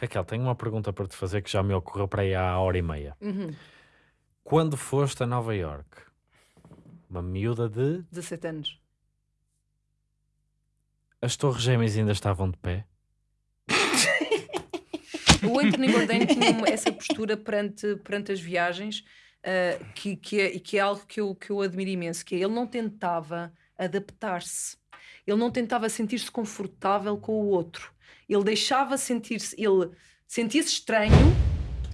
Raquel, tenho uma pergunta para te fazer que já me ocorreu para aí há hora e meia. Uhum. Quando foste a Nova York, uma miúda de. 17 anos. As Torres Gêmeas ainda estavam de pé? O Anthony Bourdain tinha uma- essa postura perante, perante as viagens uh, que, que, é, e que é algo que eu, que eu admiro imenso, que é, ele não tentava adaptar-se. Ele não tentava sentir-se confortável com o outro. Ele deixava sentir-se... Ele sentia-se estranho.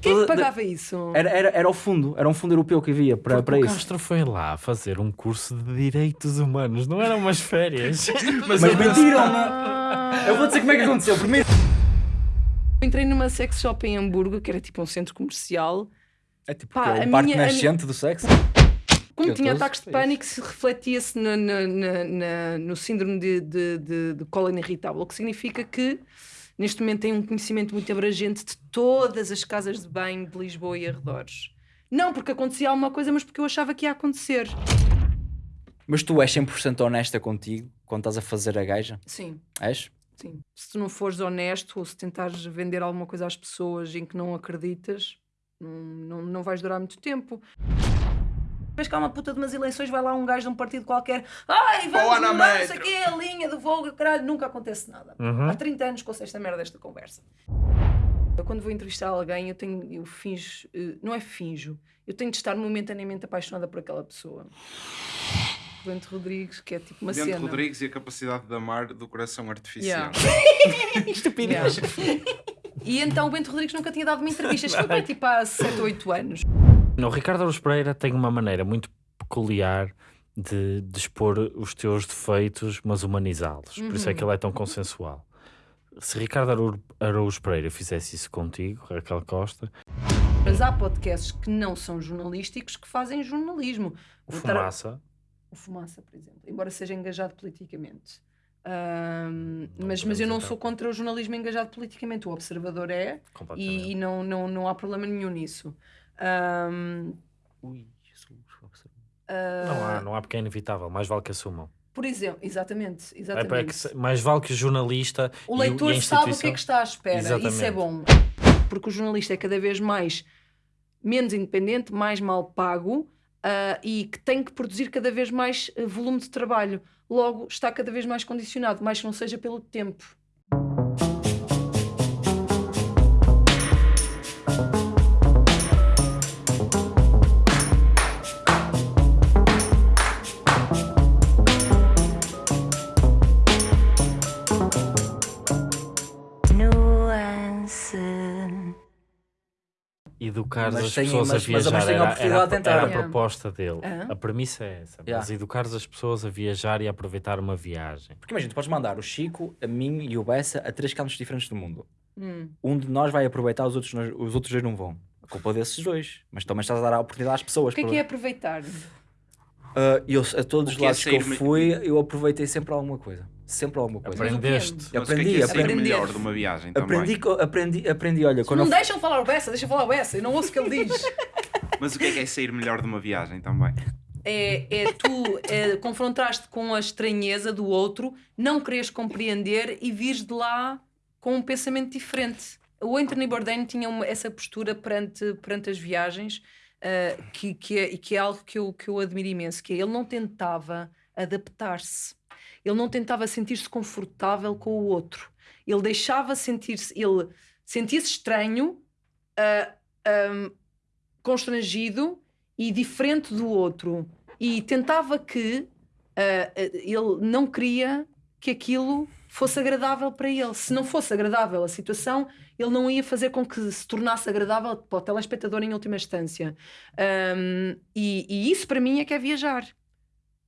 Quem é que pagava isso? Era, era, era o fundo, era um fundo europeu que havia para, Porque para o isso. Castro foi lá fazer um curso de Direitos Humanos, não eram umas férias. Mas eu- mentiram-me! Ah. Eu vou dizer como é que aconteceu. Primeiro. Entrei numa sex shop em Hamburgo, que era tipo um centro comercial. É tipo Pá, que é a o parque minha- a nascente do sexo. Como tinha tô- ataques de é pânico, se refletia-se no, no- no síndrome de, de, de, de cólera irritável, o que significa que neste momento tem um conhecimento muito abrangente de todas as casas de banho de Lisboa e arredores. Não porque acontecia alguma coisa, mas porque eu achava que ia acontecer. Mas tu és 100% honesta contigo quando estás a fazer a gaja? Sim, És? sim. Se tu não fores honesto ou se tentares vender alguma coisa às pessoas em que não acreditas, não, não, não vais durar muito tempo. Vês que há uma puta de umas eleições, vai lá um gajo de um partido qualquer, ai, vamos mudar, não sei o Metro." quê, a linha do Vogue, caralho, nunca acontece nada. Uhum. Há 30 anos que ouço esta merda desta conversa. Eu quando vou entrevistar alguém, eu tenho, eu finjo, eh, não é finjo, eu tenho de estar momentaneamente apaixonada por aquela pessoa. Bento Rodrigues, que é tipo uma Dente cena. Rodrigues e a capacidade de amar do coração artificial. Yeah. Estupidez. Yeah. E então o Bento Rodrigues nunca tinha dado uma entrevista. Isto foi para tipo há 7 ou 8 anos. O Ricardo Aruz Pereira tem uma maneira muito peculiar de, de expor os teus defeitos, mas humanizá-los. Por isso é que ele é tão consensual. Se Ricardo Araújo Pereira fizesse isso contigo, Raquel Costa, Mas há podcasts que não são jornalísticos que fazem jornalismo. o estar- Fumaça, O Fumaça, por exemplo, embora seja engajado politicamente. Não mas, mas eu não então. sou contra o jornalismo engajado politicamente. O Observador é e, e não, não, não há problema nenhum nisso. Ahm, Ui, Jesus. ah, Não há, não há porque é inevitável, mais vale que assumam. Por exemplo, exatamente. É exatamente. para que se- mais vale que o jornalista O e leitor e a sabe o que é que está à espera. Isso é Exatamente. bom. Porque o jornalista é cada vez mais menos independente, mais mal pago ah, e que tem que produzir cada vez mais ah, volume de trabalho. Logo, está cada vez mais condicionado, mais que não seja pelo tempo. Educar Mas as tem- pessoas mas- a mas- viajar mas tem a era, oportunidade era, de tentar. era a Yeah. proposta dele. Aham. A premissa é essa. Mas Yeah. educar as pessoas a viajar e a aproveitar uma viagem. Porque imagina, tu podes mandar o Chico, a mim e o Bessa a três campos diferentes do mundo. Hum. Um de nós vai aproveitar, os outros, os outros dois não vão. A culpa é desses dois. Mas também estás a dar a oportunidade às pessoas. O que é para- que é aproveitar? Ah, eu, a todos os é lados que eu fui, eu aproveitei sempre alguma coisa. Sempre alguma coisa. Aprendeste. É aprendi, que é sair aprendi. melhor de uma viagem também? Aprendi, co- aprendi, aprendi, olha, quando Não eu, deixam falar o Bessa, deixa falar o Bessa, eu não ouço o que ele diz. Mas o que é que é sair melhor de uma viagem também? é, é tu é, confrontaste com a estranheza do outro, não queres compreender e vires de lá com um pensamento diferente. O Anthony Bourdain tinha uma- essa postura perante, perante as viagens ah, que, que, é, e que é algo que eu, que eu admiro imenso, que é ele não tentava adaptar-se. Ele não tentava sentir-se confortável com o outro. Ele deixava sentir-se... Ele sentia-se estranho, ah, ahm, constrangido e diferente do outro e tentava que ah, ele não queria que aquilo fosse agradável para ele. Se não fosse agradável a situação, ele não ia fazer com que se tornasse agradável para o telespectador em última instância. Ahm, e, e isso para mim é que é viajar.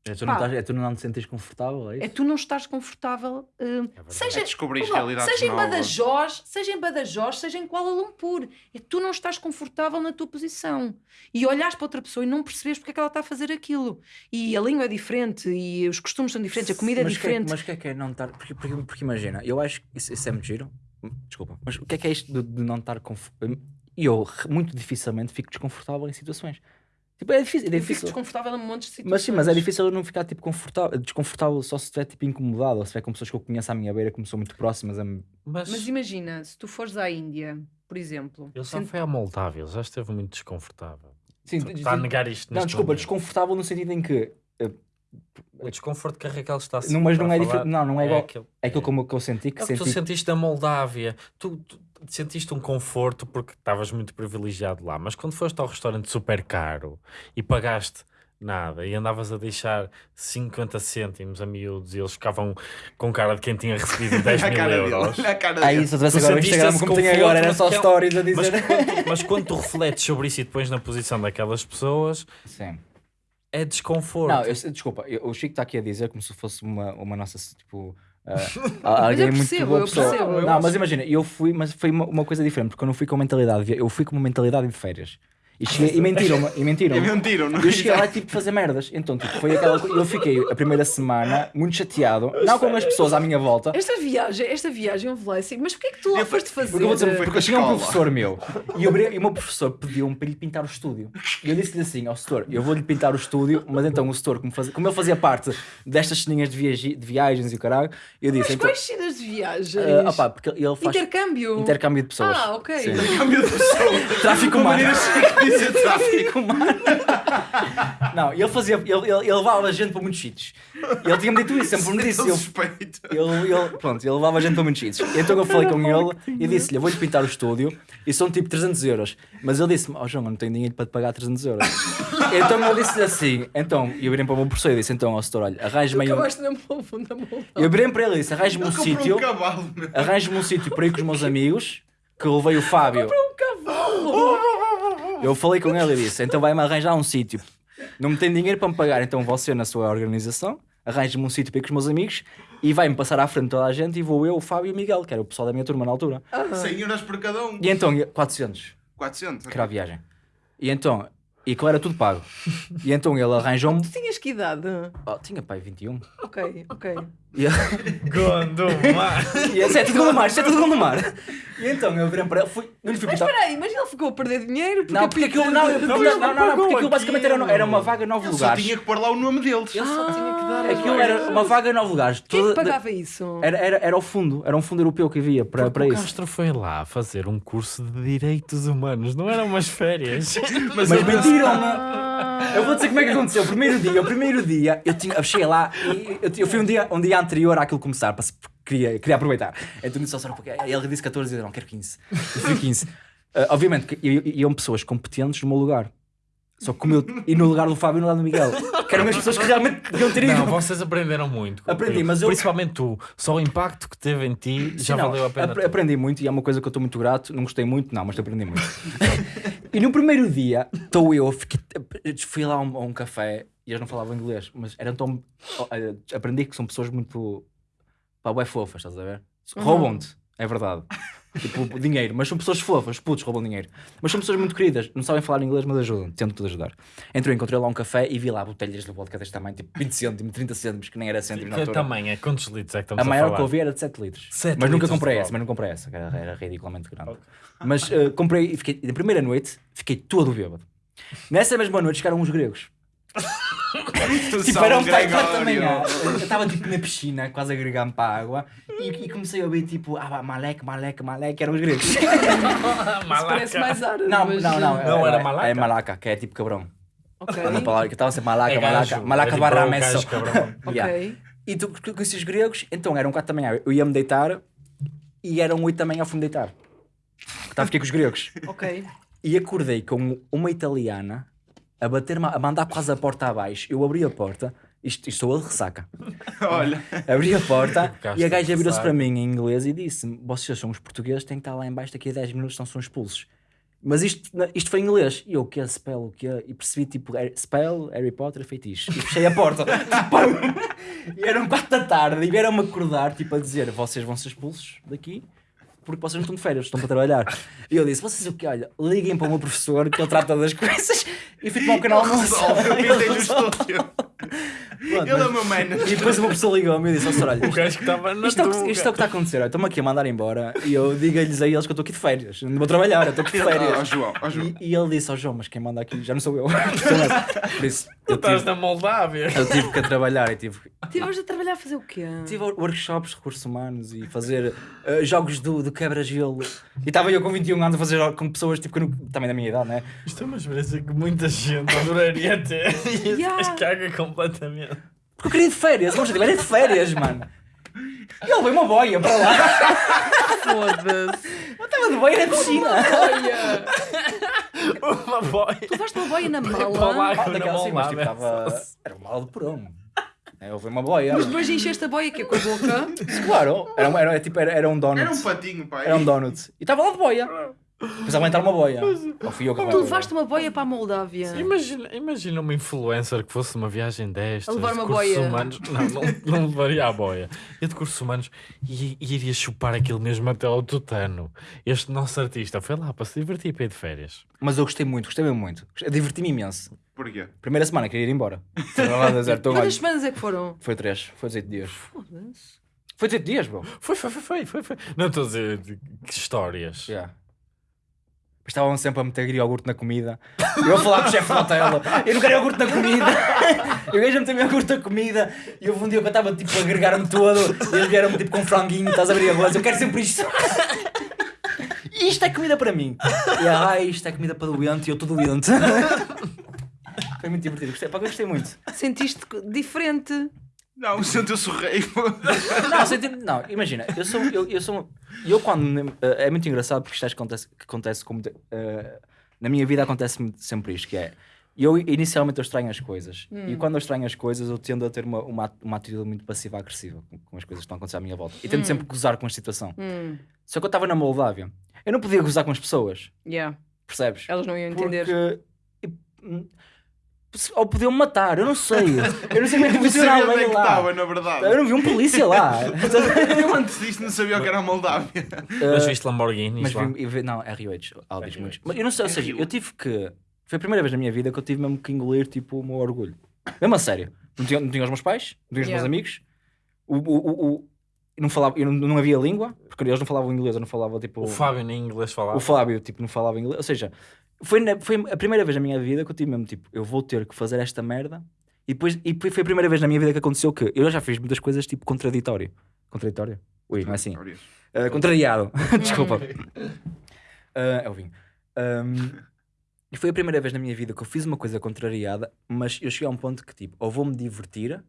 É, tu não, Pá. estás, é tu não te sentes confortável, é isso? É tu não estás confortável. verdade. seja, É descobrir Vamos lá, realidades seja em novas. Badajoz, seja em Badajoz, seja em Kuala Lumpur. É tu não estás confortável na tua posição. E olhares para outra pessoa e não percebes porque é que ela está a fazer aquilo. E a língua é diferente, e os costumes são diferentes, a comida é mas que diferente. mas o que é que é não estar. Porque, porque, porque imagina, eu acho que isso, isso é muito giro. Hum, Desculpa, mas o que é que é isto de, de não estar confortável? E eu re- muito dificilmente fico desconfortável em situações. Tipo, é difícil. É Eu fico difícil. desconfortável em montes de situações. Mas sim, mas é difícil eu não ficar tipo confortável, desconfortável só se estiver tipo incomodado ou se estiver com pessoas que eu conheço à minha beira, que me são muito próximas. A. Mas, Mas imagina, se tu fores à Índia, por exemplo, ele só sent- foi à Moldávia, ele já esteve muito desconfortável. Sim, Está a negar isto Não, desculpa, momento. desconfortável no sentido em que. eh, O desconforto que a Raquel está a Não, mas não é falar diferente. Não, não é igual. aquilo, É aquilo como que eu senti que é o que tu senti. sentiste da Moldávia. Tu, tu sentiste um conforto porque estavas muito privilegiado lá, mas quando foste ao restaurante super caro e pagaste nada e andavas a deixar 50 cêntimos a miúdos e eles ficavam com cara de quem tinha recebido 10 a mil cara dele. euros. A cara Aí, se eu tivesse agora o Instagram como conforto, agora, era mas só é- stories a Mas dizer. quando, mas quando tu refletes sobre isso e depois na posição daquelas pessoas, Sim. É desconforto. Não, eu, desculpa, eu- o Chico está aqui a dizer como se fosse uma, uma nossa, tipo, ah, alguém eu muito percebo, boa eu pessoa. percebo, não, mas imagina, eu fui, mas foi uma, uma coisa diferente, porque eu não fui com mentalidade, de- eu fui com uma mentalidade de férias. E, cheguei, e mentiram-me, e mentiram E mentiram, não Eu cheguei lá tipo fazer merdas. Então, tipo, foi aquela coisa. Eu fiquei a primeira semana muito chateado, não com as pessoas à minha volta. Esta viagem, esta viagem houve lá assim, mas porquê é que tu lá Eu foste fazer? Porque eu vou dizer, Foi porque a eu tinha um escola. professor meu e, eu, e o meu professor pediu-me para lhe pintar o estúdio. E eu disse-lhe assim: ao setor, eu vou-lhe pintar o estúdio, mas então o setor, como, fazia, como ele fazia parte destas ceninhas de, viagi- de viagens e o caralho, eu disse: Mas então. quais cenas de viagens? ah, opá, porque ele faz Intercâmbio? intercâmbio de pessoas. Ah, ok. Sim. Câmbio de pessoa. Tráfico Uma humano. Chique de tráfico. Humano. Não, ele fazia, ele, ele, ele levava gente para muitos sítios. Ele tinha-me dito isso, sempre me disse. Tão Ele, suspeito. ele, ele, pronto, ele levava gente para muitos sítios. Então eu falei com ele e disse-lhe: Eu vou-lhe pintar o estúdio e são tipo 300 euros. Mas ele disse-me: Oh João, eu não tenho dinheiro para te pagar 300 euros. então eu disse-lhe assim: Então, e eu virei para o meu professor e disse: Então, ó setor, olha, arranje-me aí. um-". Eu virei para ele e disse: Arranje-me um sítio, um arranje-me um sítio para ir com os meus amigos. Que eu levei o Fábio. Um cavalo! Eu falei com ele e disse: Então vai-me arranjar um sítio. Não me tem dinheiro para me pagar, então você na sua organização arranja-me um sítio para ir com os meus amigos e vai-me passar à frente de toda a gente e vou eu, o Fábio e o Miguel, que era o pessoal da minha turma na altura. 100 euros por cada um. E então, 400, 400. que era a viagem. E então, e aquilo era tudo pago. E então ele arranjou-me. Tu tinhas que idade? Oh, tinha pai 21. Ok, ok. E, Gondomar. e isso é tudo no mar, isso é tudo no mar. E então eu virei para ele, fui, não lhe fui Mas contar. espera aí, mas ele ficou a perder dinheiro? Porque Não, porque aquilo, não, não, não, não, não, porque aquilo basicamente era, era uma vaga em nove Ele só lugares. tinha que pôr lá o nome deles. Ele só tinha que dar as Aquilo era uma vaga em nove lugares. Quem é que Toda- pagava isso? Era, era, era o fundo, era um fundo europeu que havia para, para o isso. Castro foi lá fazer um curso de direitos humanos, não eram umas férias. Mas, mentiram-me! Eu vou dizer como é que aconteceu. O primeiro dia, o primeiro dia, eu, tinha, eu cheguei lá e eu, eu fui um dia, um dia anterior àquilo começar, para, queria, queria aproveitar. Então disse ao porque ele disse 14 e eu não quero 15. Eu fui 15. Ah, obviamente que iam pessoas competentes no meu lugar. Só que como eu, e no lugar do Fábio e no lugar do Miguel. Que eram as pessoas que realmente deviam ter ido. Não, vocês aprenderam muito. Aprendi, mas eu- Principalmente tu. Só o impacto que teve em ti já Sim, não, valeu a pena. apre- Aprendi muito e é uma coisa que eu estou muito grato. Não gostei muito, não, mas aprendi muito. e no primeiro dia, estou eu, fiquei, fui lá a um, a um café e eles não falavam inglês, mas eram tão. eh, Aprendi que são pessoas muito. pá, bué fofas, estás a ver? Roubam-te, é verdade. Tipo, dinheiro, mas são pessoas fofas, putos roubam dinheiro. Mas são pessoas muito queridas, não sabem falar inglês, mas ajudam, tentam tudo ajudar. Eu encontrei lá um café e vi lá botelhas de vodka deste tamanho, tipo 20 cêntimos, 30 cêntimos, que nem era cêntimos na Que altura. tamanho é? Quantos litros é que estamos A a, maior falar? que eu vi era de 7 litros. Sete mas nunca litros de comprei essa, vodka. mas não comprei essa, que era, era ridiculamente grande. Mas eh, comprei e fiquei, na primeira noite, fiquei todo bêbado. Nessa mesma noite chegaram uns gregos. Tipo, era um pai quatro da Gregório. manhã. Eu estava tipo na piscina, quase a gregar-me para a água, e, e comecei a ouvir tipo, ah, maleque, maleque, maleque, eram os gregos. Isso parece mais árabe. não, mas- não, não, Não, era malaca? É malaca, que é tipo cabrão. Ok. É uma palavra que estava a ser malaca, É malaca, gajo, malaca é tipo barra o messo. gajo cabrão. Yeah. Ok. E tu conheci os gregos, então eram 4 da manhã. Eu ia-me deitar e eram 8 da manhã ao fim de deitar. Estava fiquei com os gregos. Ok. E acordei com uma italiana a bater a mandar quase a porta abaixo. Eu abri a porta, isto, isto sou eu de ressaca. Olha, Abri a porta e a gaja virou-se para mim em inglês e disse-me: Vocês são os portugueses, têm que estar lá em baixo daqui a 10 minutos, senão são expulsos. Mas isto, isto foi em inglês. E eu, o que é spell? O que é? E percebi tipo, spell, Harry Potter, feitiço. E fechei a porta. Tipo, e eram 4 da tarde e vieram-me acordar, tipo, a dizer: Vocês vão ser expulsos daqui porque vocês não estão de férias, estão para trabalhar. E eu disse: Vocês o que? Olha, liguem para o meu professor que ele trata das coisas e fui tomar um canal almoço. resolve, eu pintei no estúdio. Pronto, Ele é o meu manager. E depois uma pessoa ligou-me e disse: "Ó, senhor, olha, O gajo que estava na isto é, o isto é o que está a acontecer. Estou-me aqui a mandar embora e eu digo-lhes a eles que eu estou aqui de férias. Não vou trabalhar, eu estou aqui de férias. João, João. E, e ele disse: Ó João, mas quem manda aqui já não sou eu. Por isso, Tu eu estás tive, na Moldávia. eu tive que trabalhar e tive, Tiveste a trabalhar a fazer o quê? tive workshops de recursos humanos e fazer eh, jogos do, do quebra-gelo. E estava eu com 21 anos a fazer com pessoas tipo, que não- também da minha idade, né? Isto é uma experiência que muita gente adoraria ter. E Yeah. caga completamente. Porque eu queria ir de férias, o meu objetivo era de férias, mano. E ele veio uma boia para lá. Foda-se. Eu estava de boia na piscina. Olha! Uma boia. Tu levaste uma boia na Para lá mala. Ah, daquela na assim, mas tipo. Era uma mala de porão. É, houve uma boia. Mas depois encheste a boia que é com a boca. Claro, era, um- era, tipo, era, era um donut. Era um patinho, pai. Era um donut. E estava lá de boia. Precisava entrar uma boia. Ou fui eu que Tu levaste uma boia para a Moldávia. Imagina, imagina uma influencer que fosse numa viagem destas. A levar de uma cursos boia. Humanos. Não, não, não levaria a boia. Eu de cursos humanos e, e iria chupar aquilo mesmo até ao tutano. Este nosso artista foi lá para se divertir para ir de férias. Mas eu gostei muito, gostei mesmo muito. Diverti-me imenso. Porquê? Primeira semana queria ir embora. A dizer, "Então, olha, Quantas semanas é que foram? Foi três, foi 18 dias. Foda-se. Foi 18 dias, bro. Foi, foi, foi, foi, foi. foi. Não estou a dizer de- que histórias. Yeah. Estavam sempre a meter iogurte na comida. Eu a falar com o chefe hotel. Eu não quero iogurte na comida. Eu gajo a meter iogurte na comida. E houve um dia que eu estava tipo a agregar-me todo. E eles vieram tipo com franguinho. Estás a abrir arroz. Eu quero sempre isto. Isto é comida para mim. E ah, isto é comida para doente. E eu estou doente. Foi muito divertido. Gostei, pá, gostei muito. Sentiste diferente. Não, sentiu-se o rei. Não, senti- não, imagina, eu sou, eu, eu sou, eu quando, eh, é muito engraçado porque isto acho que acontece, que acontece como, de- eh, na minha vida acontece sempre isto, que é, eu inicialmente eu estranho as coisas, e quando eu estranho as coisas eu tendo a ter uma, uma, uma atitude muito passiva-agressiva com, com as coisas que estão a acontecer à minha volta, e tento sempre gozar com a situação. Hum, Só que eu estava na Moldávia, eu não podia gozar com as pessoas, yeah. percebes? Elas não iam entender. Porque, hum, ou podiam me matar, eu não sei, eu não sei como é que Não funciona sabia a onde é que lá. estava, na verdade. Eu não vi um polícia lá. Eu antes disto não sabia o que era a Moldávia. Mas viste Lamborghini Mas lá? vi, não, RH, Audis RH. muitos. Mas eu não sei, ou seja, eu tive que. Foi a primeira vez na minha vida que eu tive mesmo que engolir tipo o meu orgulho. Mesmo a sério. Não tinha, não tinha os meus pais, não tinha os meus Yeah. amigos. O, o, o, não, falava, eu não, não havia língua, porque eles não falavam inglês, eu não falava tipo. O Fábio nem inglês falava. o Fábio tipo, não falava inglês. Ou seja, foi, na- foi a primeira vez na minha vida que eu tive mesmo tipo, eu vou ter que fazer esta merda. E depois e foi a primeira vez na minha vida que aconteceu que eu já fiz muitas coisas tipo contraditório. Contraditório? Ui, não é assim. Uh, contrariado. Desculpa. Uh, é o vinho. Um, e foi a primeira vez na minha vida que eu fiz uma coisa contrariada, mas eu cheguei a um ponto que tipo, ou vou-me divertir,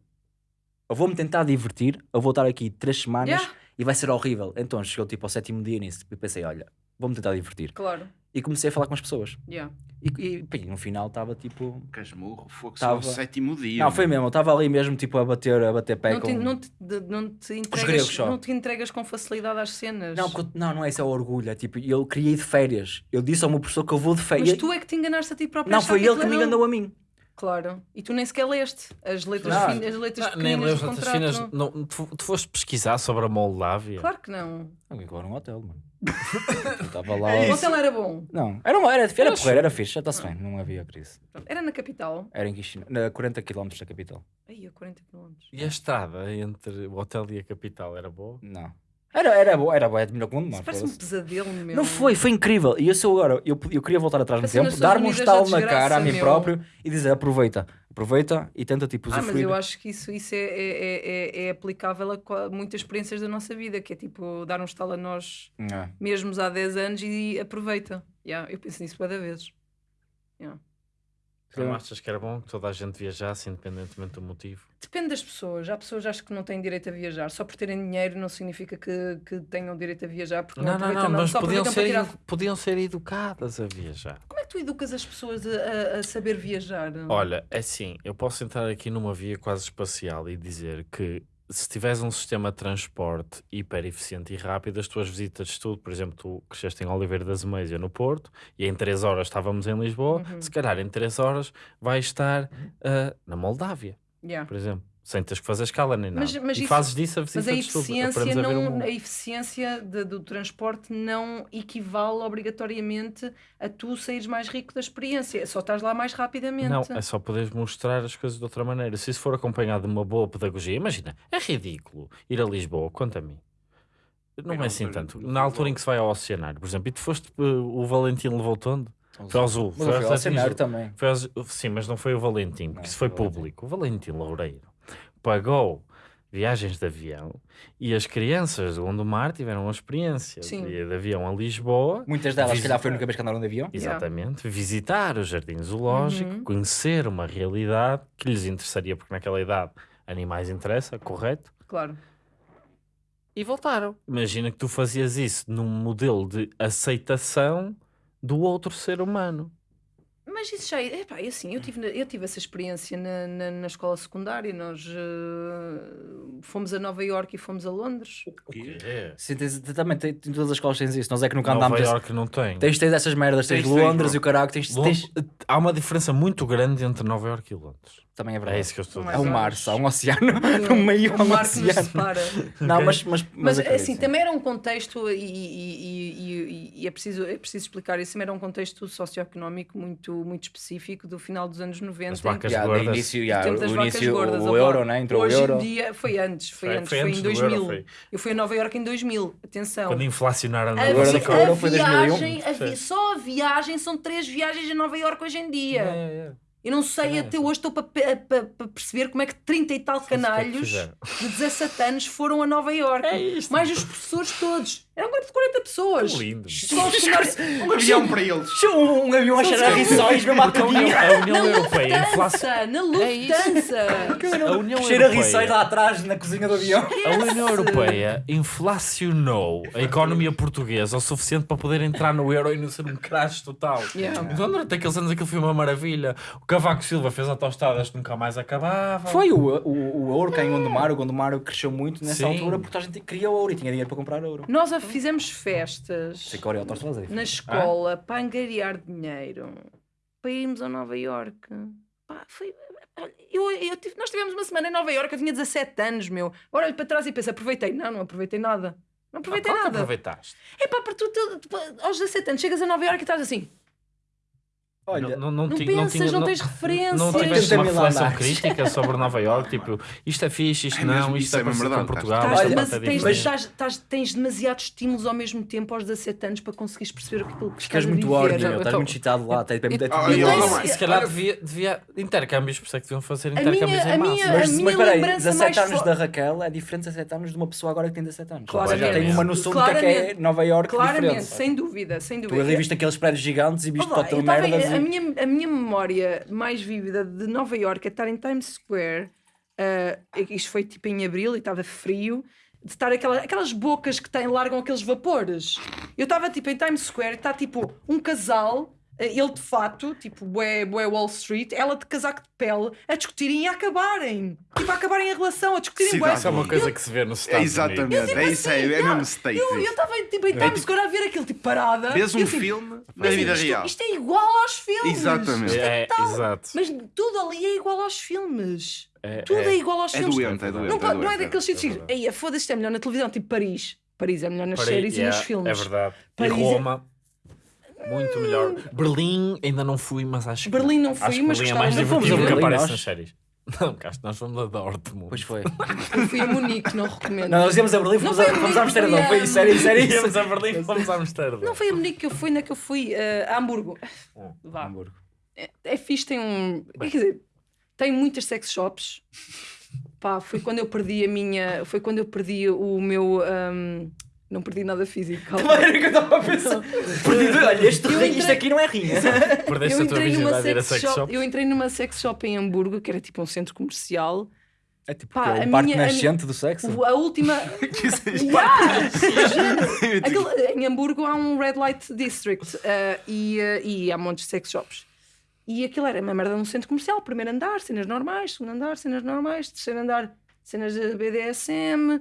ou vou-me tentar divertir, ou vou estar aqui três semanas Yeah. e vai ser horrível. Então chegou tipo ao sétimo dia nisso e pensei, olha, vou-me tentar divertir. Claro. E comecei a falar com as pessoas. Yeah. E, e no final estava tipo. Casmurro, fogo Tava- só o sétimo dia. Não, foi mesmo, eu estava ali mesmo tipo a bater, a bater pé Não com. te, não, te, de- não, te entregas, gregos só. não te entregas com facilidade às cenas. Não, porque- não, não é isso, é o orgulho. É tipo, eu ir de férias. Eu disse ao meu professor que eu vou de férias. Mas tu é que te enganaste a ti próprio. Não, foi ele aquilo que me enganou a mim. Claro. E tu nem sequer leste as letras, Não. fin- as letras Não, nem pequeninas leu as letras contrato. finas. não. Não, tu, tu foste pesquisar sobre a Moldávia? Claro que não. Alguém agora num hotel, mano. Estava lá. O hotel era bom. Não, era, uma- era, era porreiro, era fixe, já está-se bem, não havia crise. Era na capital. Era em Chisinau, na 40 km da capital. Aí, a 40 km. E a estrada entre o hotel e a capital era boa? Não. Era, era boa, era boa, de melhor que o mundo, Isso parece um pesadelo, meu. Não foi, foi incrível. E eu sou agora, eu, eu queria voltar atrás no tempo, Estados dar-me um da estalo na desgraça, cara a mim meu. próprio e dizer aproveita, aproveita e tenta tipo Ah, mas usufruir. eu acho que isso, isso é, é, é, é- é aplicável a qua- muitas experiências da nossa vida, que é tipo dar um estalo a nós É. mesmos há 10 anos e aproveita. Yeah, eu penso nisso cada vez. Tu não achas que era bom que toda a gente viajasse, independentemente do motivo? Depende das pessoas. Há pessoas acho que não têm direito a viajar. Só por terem dinheiro não significa que, que tenham direito a viajar. Porque não, Não, não, não, mas só podiam ser, tirar... podiam ser educadas a viajar. Como é que tu educas as pessoas a, a- a saber viajar? Olha, é assim, eu posso entrar aqui numa via quase espacial e dizer que se tiveres um sistema de transporte hiper eficiente e rápido, as tuas visitas de estudo, por exemplo, tu cresceste em Oliveira das Meias no Porto e em 3 horas estávamos em Lisboa, Uhum. se calhar em 3 horas vais estar ah, na Moldávia, Yeah. por exemplo. Sem teres que fazer escala nem nada. Mas- mas e isso- fazes disso a visita Mas a de estudo. eficiência, a não, mundo. a eficiência de- do transporte não equivale obrigatoriamente a tu saíres mais rico da experiência. Só estás lá mais rapidamente. Não, é só poderes mostrar as coisas de outra maneira. Se isso for acompanhado de uma boa pedagogia, imagina, é ridículo ir a Lisboa, conta a mim. Não é assim foi tanto. Na altura em que se vai ao oceanário, por exemplo, e tu foste, uh, o Valentim levou-te onde? Foi ao. Mas eu fui ao Zoo. também. Foi aos- Sim, mas não foi o Valentim, porque Não, isso foi foi o Valentim. público. O Valentim Loureiro pagou viagens de avião e as crianças do Gondomar tiveram uma experiência Sim. de, de avião a Lisboa. Muitas delas, se calhar, foi a única vez que andaram de avião. Exatamente, visitar o jardim zoológico, Uhum. conhecer uma realidade que lhes interessaria, porque naquela idade animais interessa, correto? Claro. E voltaram. Imagina que tu fazias isso num modelo de aceitação do outro ser humano. Mas isso já é. Epá, assim, eu tive, eu tive essa experiência na, na, na escola secundária. Nós eh, fomos a Nova Iorque e fomos a Londres. É. Sim, tens- também tem, em todas as escolas tens isso. Nós é que nunca Nova andámos. esse- Iorque não tem. Tens, tens essas merdas, tens, Tens, tens, Londres bro. e o caralho, tens, tens- Há uma diferença muito grande entre Nova Iorque e Londres. Também é verdade. É isso que eu estou a É dizer. um ou mar, só um oceano. No meio há o um mar que nos oceano. separa. Não, Ok. mas, mas, Mas acredito, assim, sim. também era um contexto, e, e- e- e- e é, preciso, é preciso explicar isso, também era um contexto socioeconómico muito, muito específico do final dos anos 90. As vacas Yeah, gordas. início, yeah, o vacas início, gordas, o opa. euro, né? Entrou Hoje o euro. em dia, foi antes, foi, Foi- antes, foi em do euro, 2000. foi. Eu fui a Nova Iorque em 2000, atenção. Quando inflacionaram a A, Euro foi 2001. viagem, a vi- só a viagem são três viagens a Nova Iorque hoje em dia. É, Eu não sei, É, até hoje estou para perceber como é que 30 e tal é canalhos de 17 anos foram a Nova Iorque. É isto. Mais os professores todos. Eram um grupo de 40 pessoas. Que lindo. Um avião para eles. Um, um avião a cheirar a rissóis, mesmo à Porque a União, a União Na Europeia inflaciona. Lufthansa, na Lufthansa. A União Cheira a rissóis lá atrás, na cozinha do avião. a União Europeia inflacionou a economia portuguesa o suficiente para poder entrar no euro e não ser um crash total. Yeah. Então, durante aqueles anos aquilo foi uma maravilha. O Cavaco Silva fez autostradas que nunca mais acabavam. Foi o, o, o ouro que em Gondomar, o Gondomar cresceu muito nessa altura porque a gente queria ouro e tinha dinheiro para comprar ouro. Nós a fizemos festas Sei que é é na diferente. escola para angariar dinheiro para irmos a Nova Iorque. Pá, foi. Eu, eu tive- nós tivemos uma semana em Nova Iorque, eu tinha 17 anos, meu. Agora olho para trás e penso, aproveitei. Não, não aproveitei nada. Não aproveitei Ah, claro que nada. aproveitaste. É pá, porque tu, tu- tu- aos 17 anos chegas a Nova Iorque e estás assim. Olha, não, não, Não ti- pensas, tinha- não tens referências. Não tiveste uma 80 mil reflexão andares. crítica sobre Nova Iorque, tipo, isto é fixe, isto É não, isto é é parecido com Portugal, Estás- esta Olha, mas é tens, diferente. estás- estás- tens demasiados estímulos ao mesmo tempo aos 17 anos para conseguires perceber aquilo que Ficas estás a muito ordem, Então-. Estás muito excitado lá. Até- e Então, se calhar devia, devia intercâmbios, por isso é que deviam fazer A intercâmbios minha- em a massa. minha- Mas, minha mas peraí, lembrança 17 mais anos da Raquel é diferente de 17 anos de uma pessoa agora que tem 17 anos. Claramente. Já tem uma noção do que é, é. Nova Iorque Claramente, sem dúvida, sem Tu dúvida. ali viste aqueles prédios gigantes e viste Olá, toda eu tava minha, a minha memória mais vívida de Nova Iorque é estar em Times Square. ah, isto foi tipo em abril e estava frio. De estar aquela, aquelas bocas que têm, largam aqueles vapores. Eu estava tipo em Times Square e está tipo um casal, ele de fato, tipo bué, bué Wall Street, ela de casaco de pele, a discutirem e a acabarem. Tipo, a acabarem a relação, a discutirem bué. Isso é uma coisa que se vê nos É Estados exatamente, Unidos. é isso aí, é mesmo state. Eu eu estava tipo, em Times Square a ver aquilo tipo parada. Vês e um assim, filme na assim, vida isto, real. Isto é igual aos filmes. Exatamente. É É, exato. Mas tudo ali é igual aos filmes. É, Tudo é, é. igual aos É filmes. doente, é doente. não, pode- não é doente, daqueles sítios. é que foda-se, isto é melhor na televisão, tipo Paris. Paris é melhor nas Peraí, séries e yeah, nos filmes. É verdade. Paris e é- Roma, muito melhor. Berlim, ainda não fui, mas acho que. Berlim não fui, mas Berlim é gostava mais muito. Fomos a divertido que aparece nós? nas séries. Não, cá nós fomos a Dortmund. Pois foi. Eu fui a Munique, não recomendo. Não, nós íamos a Berlim, fomos, Não a, fomos a Berlim, Amsterdão. foi Foi a- era isso. Íamos a Berlim, fomos a Amsterdão. Não foi a Munique que eu fui, na que eu fui eh, a Hamburgo. Hum. Vá. Hamburgo. É, é fixe, tem um. Quer dizer, tem muitas sex shops. Pá, foi quando eu perdi a minha. Foi quando eu perdi o meu. ahm, não perdi nada físico. calma. Era o que eu estava a pensar. Perdido, Olha, este rim- entrei- isto aqui não é rinha. Perdeste Eu a tua entrei, numa virgindade a ir a sex sex shop, shop. eu entrei numa sex shop em Hamburgo, que era tipo um centro comercial. É tipo Pá, que é a o parque minha- a nascente do sexo. A última. Que seja- Yeah! Aquele- em Hamburgo há um Red Light District eh, e, eh, e há montes de sex shops. E aquilo era uma merda num centro comercial. Primeiro andar, cenas normais. Segundo andar, cenas normais. Terceiro andar, cenas de BDSM.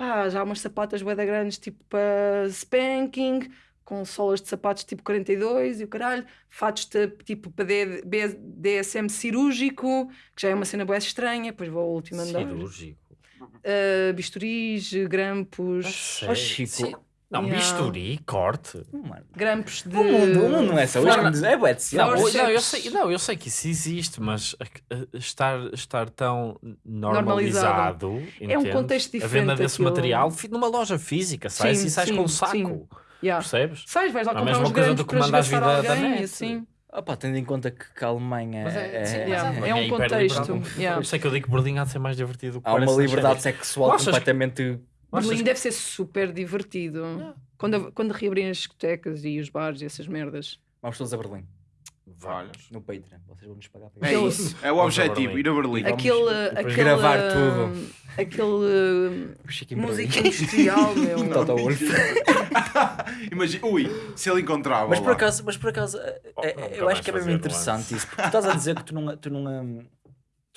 Pá, já há umas sapatas bué grandes, tipo para spanking. com solas de sapatos tipo 42 e o caralho, fatos de, tipo para DSM cirúrgico, que já é uma cena boa estranha, depois vou ao último andar. Cirúrgico. Uh, bisturis, grampos, Sério? Ó Chico, Sim. Não, Yeah. bisturi, corte. mano, grampos de. o mundo, o mundo não é só Não, isto, não. é bué de Não, ciência. Forceps. não, eu sei, não, eu sei que isso existe, mas a- a- estar, estar tão normalizado, É um entendes? contexto A venda diferente desse aquilo. material fi- numa loja física, sais Sim, e sais sim, com um saco. sim. Yeah. Percebes? Sais, vais lá É a comprar mesma uns coisa grampos do que para esgaçar vir da- alguém net. assim. Opa, tendo em conta que, que a Alemanha Mas é, é- sim, é- é um hiper contexto. yeah. Por isso é que eu digo que Berlim há de ser mais divertido do que há uma parece nas liberdade séries. sexual Achas que- completamente. Berlim que- deve ser super divertido. Quando, quando reabrem as discotecas e os bares e essas merdas. Vamos todos a Berlim, Vamos. no Patreon. Vocês vão nos pagar para É Aquele- isso. É o objetivo, ir a Berlim. Aquele, aquele, gravar uh, tudo. Aquele música industrial, meu. Wolff. Imagina, ui, se ele encontrava. Mas por acaso, mas por acaso é- Oh, é- nunca eu acho que é mesmo interessante isso, porque tu estás a dizer que tu não, tu não, hum,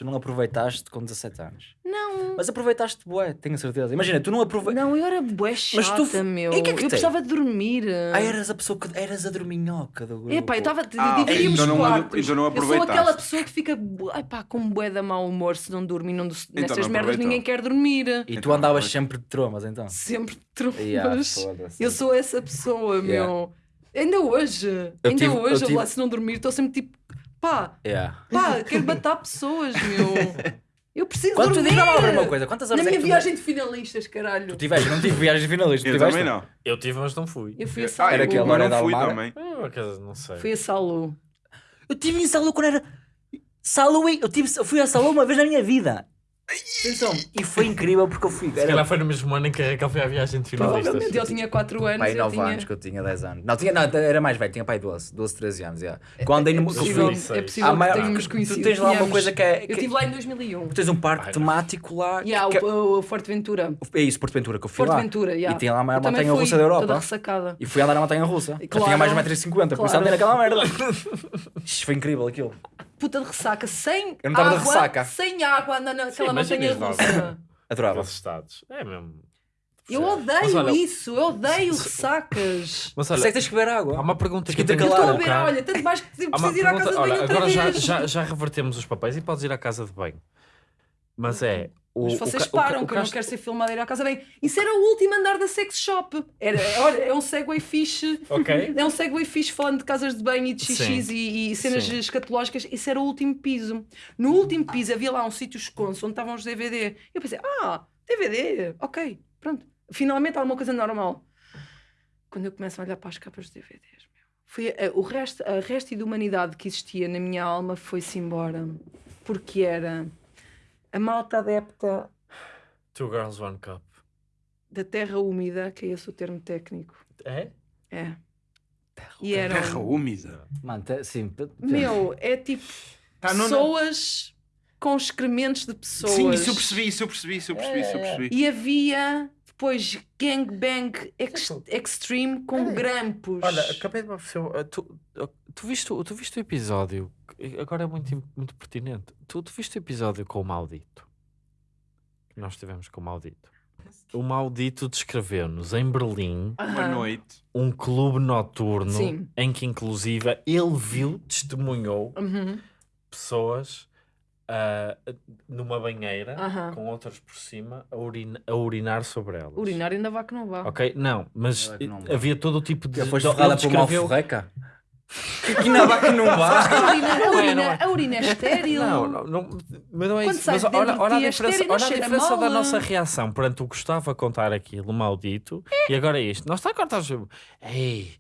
tu não aproveitaste com 17 anos. Não, Mas aproveitaste bué, tenho certeza. Imagina, tu não aproveitaste. não, eu era bué chata, tu- meu. E que é que eu tem? precisava de dormir. Ah, eras a pessoa que eras a dorminhoca do grupo. Epá, eu estava. Ah, dividíamos então não- quartos. então não eu sou aproveitaste. aquela pessoa que fica ai pá, com bué de mau humor se não dorme e não, nestas Então não merdas ninguém quer dormir. E tu Então, andavas pois. sempre de tromas, então. Sempre trombas. Yeah, foda-se. eu sou essa pessoa, Yeah. meu. Ainda hoje. Eu ainda tive- hoje, eu tive- lá, se não dormir, estou sempre tipo, pá, Yeah. pá, quero matar pessoas, meu. Eu preciso Quando tu dormir. diz, vamos lá ver uma coisa, quantas Na horas é minha que tu- viagem de finalistas, caralho. Tu tiveste, não tive viagem finalista, tu Eu também não. Eu tive, mas não fui. Eu fui a Ah, Salou. Era eu, aquele, eu Lorena não fui também. Ah, não sei. Fui a Salou. Eu tive em Salou quando era. Salou, eu, tive, eu fui a Salou uma vez na minha vida. Atenção, e foi incrível porque eu fui. Se calhar foi no mesmo ano em que a Raquel foi à viagem de finalistas. Provavelmente ele tinha 4 anos. pai, eu 9 tinha... anos que eu tinha 10 anos. Não, tinha, não, era mais velho, tinha pai 12, 12, 13 anos. Yeah. Quando andei É eu possível, é possível Ah, que tenhamos tu conhecido. tens lá uma coisa que é. Eu que- estive lá em 2001. Tu tens um parque Ai, não. temático lá. Yeah, que- o, o Forte Ventura. é isso, Porto Ventura, que eu fui Forte lá. Ventura, yeah. E tinha lá a maior Eu montanha russa da Toda Europa. ressacada. E fui andar na montanha russa. Já Claro. tinha mais de 1,50m, por isso Claro. andei naquela merda. Isto foi incrível aquilo. Puta de ressaca, sem Eu não tava de água, ressaca. sem água, andando naquela Sim, montanha russa. Adorava. Aqueles estados. É mesmo. Eu Mas odeio olha, isso, eu odeio ressacas. Mas Por isso é olha, que tens que beber água. há uma pergunta que que eu tenho Eu que estou a colocar. ver, olha, tanto mais que Há uma preciso ir à casa de banho olha, outra agora já, vez. já, já revertemos os papéis e podes ir à casa de banho. Mas é. O, Mas o vocês o param o que eu não quero ser filmada a ir à casa bem. Isso era o último andar da sex shop. Era, olha, é um segue fixe. Ok. É um segue fixe falando de casas de banho e de xixis e, e cenas Sim. escatológicas. Isso era o último piso. No último piso havia lá um sítio esconso onde estavam os DVD. Eu pensei, ah, DVD, ok, pronto. Finalmente alguma coisa normal. Quando eu começo a olhar para as capas dos DVDs, meu, foi a, o resto, a resto da humanidade que existia na minha alma foi-se embora. Porque era a malta adepta Two Girls, One Cup. da terra úmida, que é esse o termo técnico. É? É. E eram. Terra úmida. Mano, te- sim. Meu, é tipo Tá, não- pessoas com excrementos de pessoas. Sim, isso eu percebi, isso eu percebi, isso eu percebi, isso eu percebi. E havia depois gangbang ex extreme com grampos. Olha, acabei de me uh, Tu, uh, tu, viste, o- tu viste o episódio? Agora é muito, muito pertinente. Tu, tu viste o episódio com o Maldito? Que nós tivemos com o Maldito. O Maldito descreveu-nos em Berlim. Uma noite. um clube noturno Sim. em que, inclusive, ele viu, testemunhou Uhum. pessoas ah, numa banheira Aham. com outras por cima a, urina- a urinar sobre elas. Urinar ainda vá que não vá. Ok? Não, mas Não é que não vá. havia todo o tipo de. Já foste ele ferrada por uma descreveu- alforreca? Que na vaca não A vá. urina, a Não é, urina, não é. a urina é estéril. Não, não, não, mas não é Quando isso. Mas de dentro olha, de olha a ti, é diferença, estéril, olha a cheira diferença da nossa reação perante o Gustavo a contar aquilo, maldito, e agora é isto. Nós está a contar. Ei,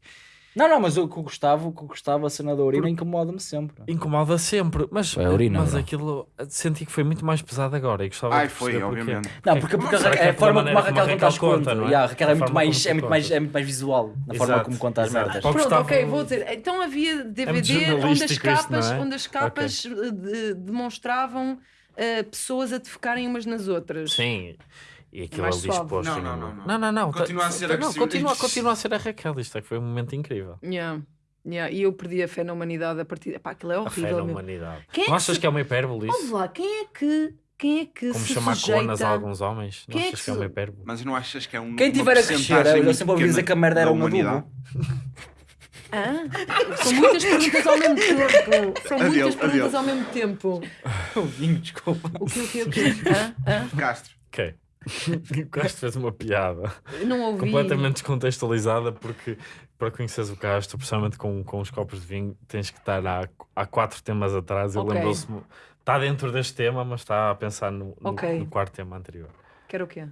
Não, não, mas o que o Gustavo, o que o Gustavo, a cena da urina, incomoda-me sempre. incomoda sempre. Mas, É a urina, mas bro. aquilo senti que foi muito mais pesado agora. E gostava Ai, de foi, perceber porquê. obviamente. Não, porque, porque Será a, que é é a pela forma como a maneira como a Raquel conta as Raquel conta, contas. não é? Yeah, a Raquel é A muito, forma mais, como é, tu muito mais, contas. é muito mais visual na forma Exato, como conta as exato. merdas. Pronto, Gustavo- ok, vou dizer. Então havia DVD onde as isto, capas, não é? onde as capas eh, de- demonstravam eh, pessoas a defecarem umas nas outras. Sim. E aquilo Mais ali exposto. Não, não, não, não. não, não, não. Continua a ser agressivo. continua, continua a ser a Raquel. Isto é que foi um momento incrível. Yeah. Yeah. E eu perdi a fé na humanidade a partir. Pá, aquilo é A fé horrível. na meu. humanidade. Quem é não que achas se- que é uma hipérbole isso? lá, quem é que, quem é que Como se chamar sujeita... conas a alguns homens? Não Quem é achas que que é uma hipérbole? Mas não achas que é um. Quem uma tiver a crescer, eu sempre ouvi dizer que a merda era da um humanidade? adubo. Hã? São muitas perguntas ao mesmo tempo. São muitas perguntas ao mesmo tempo. O vinho, desculpa. O que, o que, o que? Hã? Hã? Castro. Ok. Castro fez uma piada Eu não ouvi. completamente descontextualizada porque para conheceres o Castro, principalmente com, com os copos de vinho, tens que estar há, há quatro temas atrás. Ele Ok. lembrou-se, está dentro deste tema, mas está a pensar no, no, Ok. no quarto tema anterior, Quero o quê?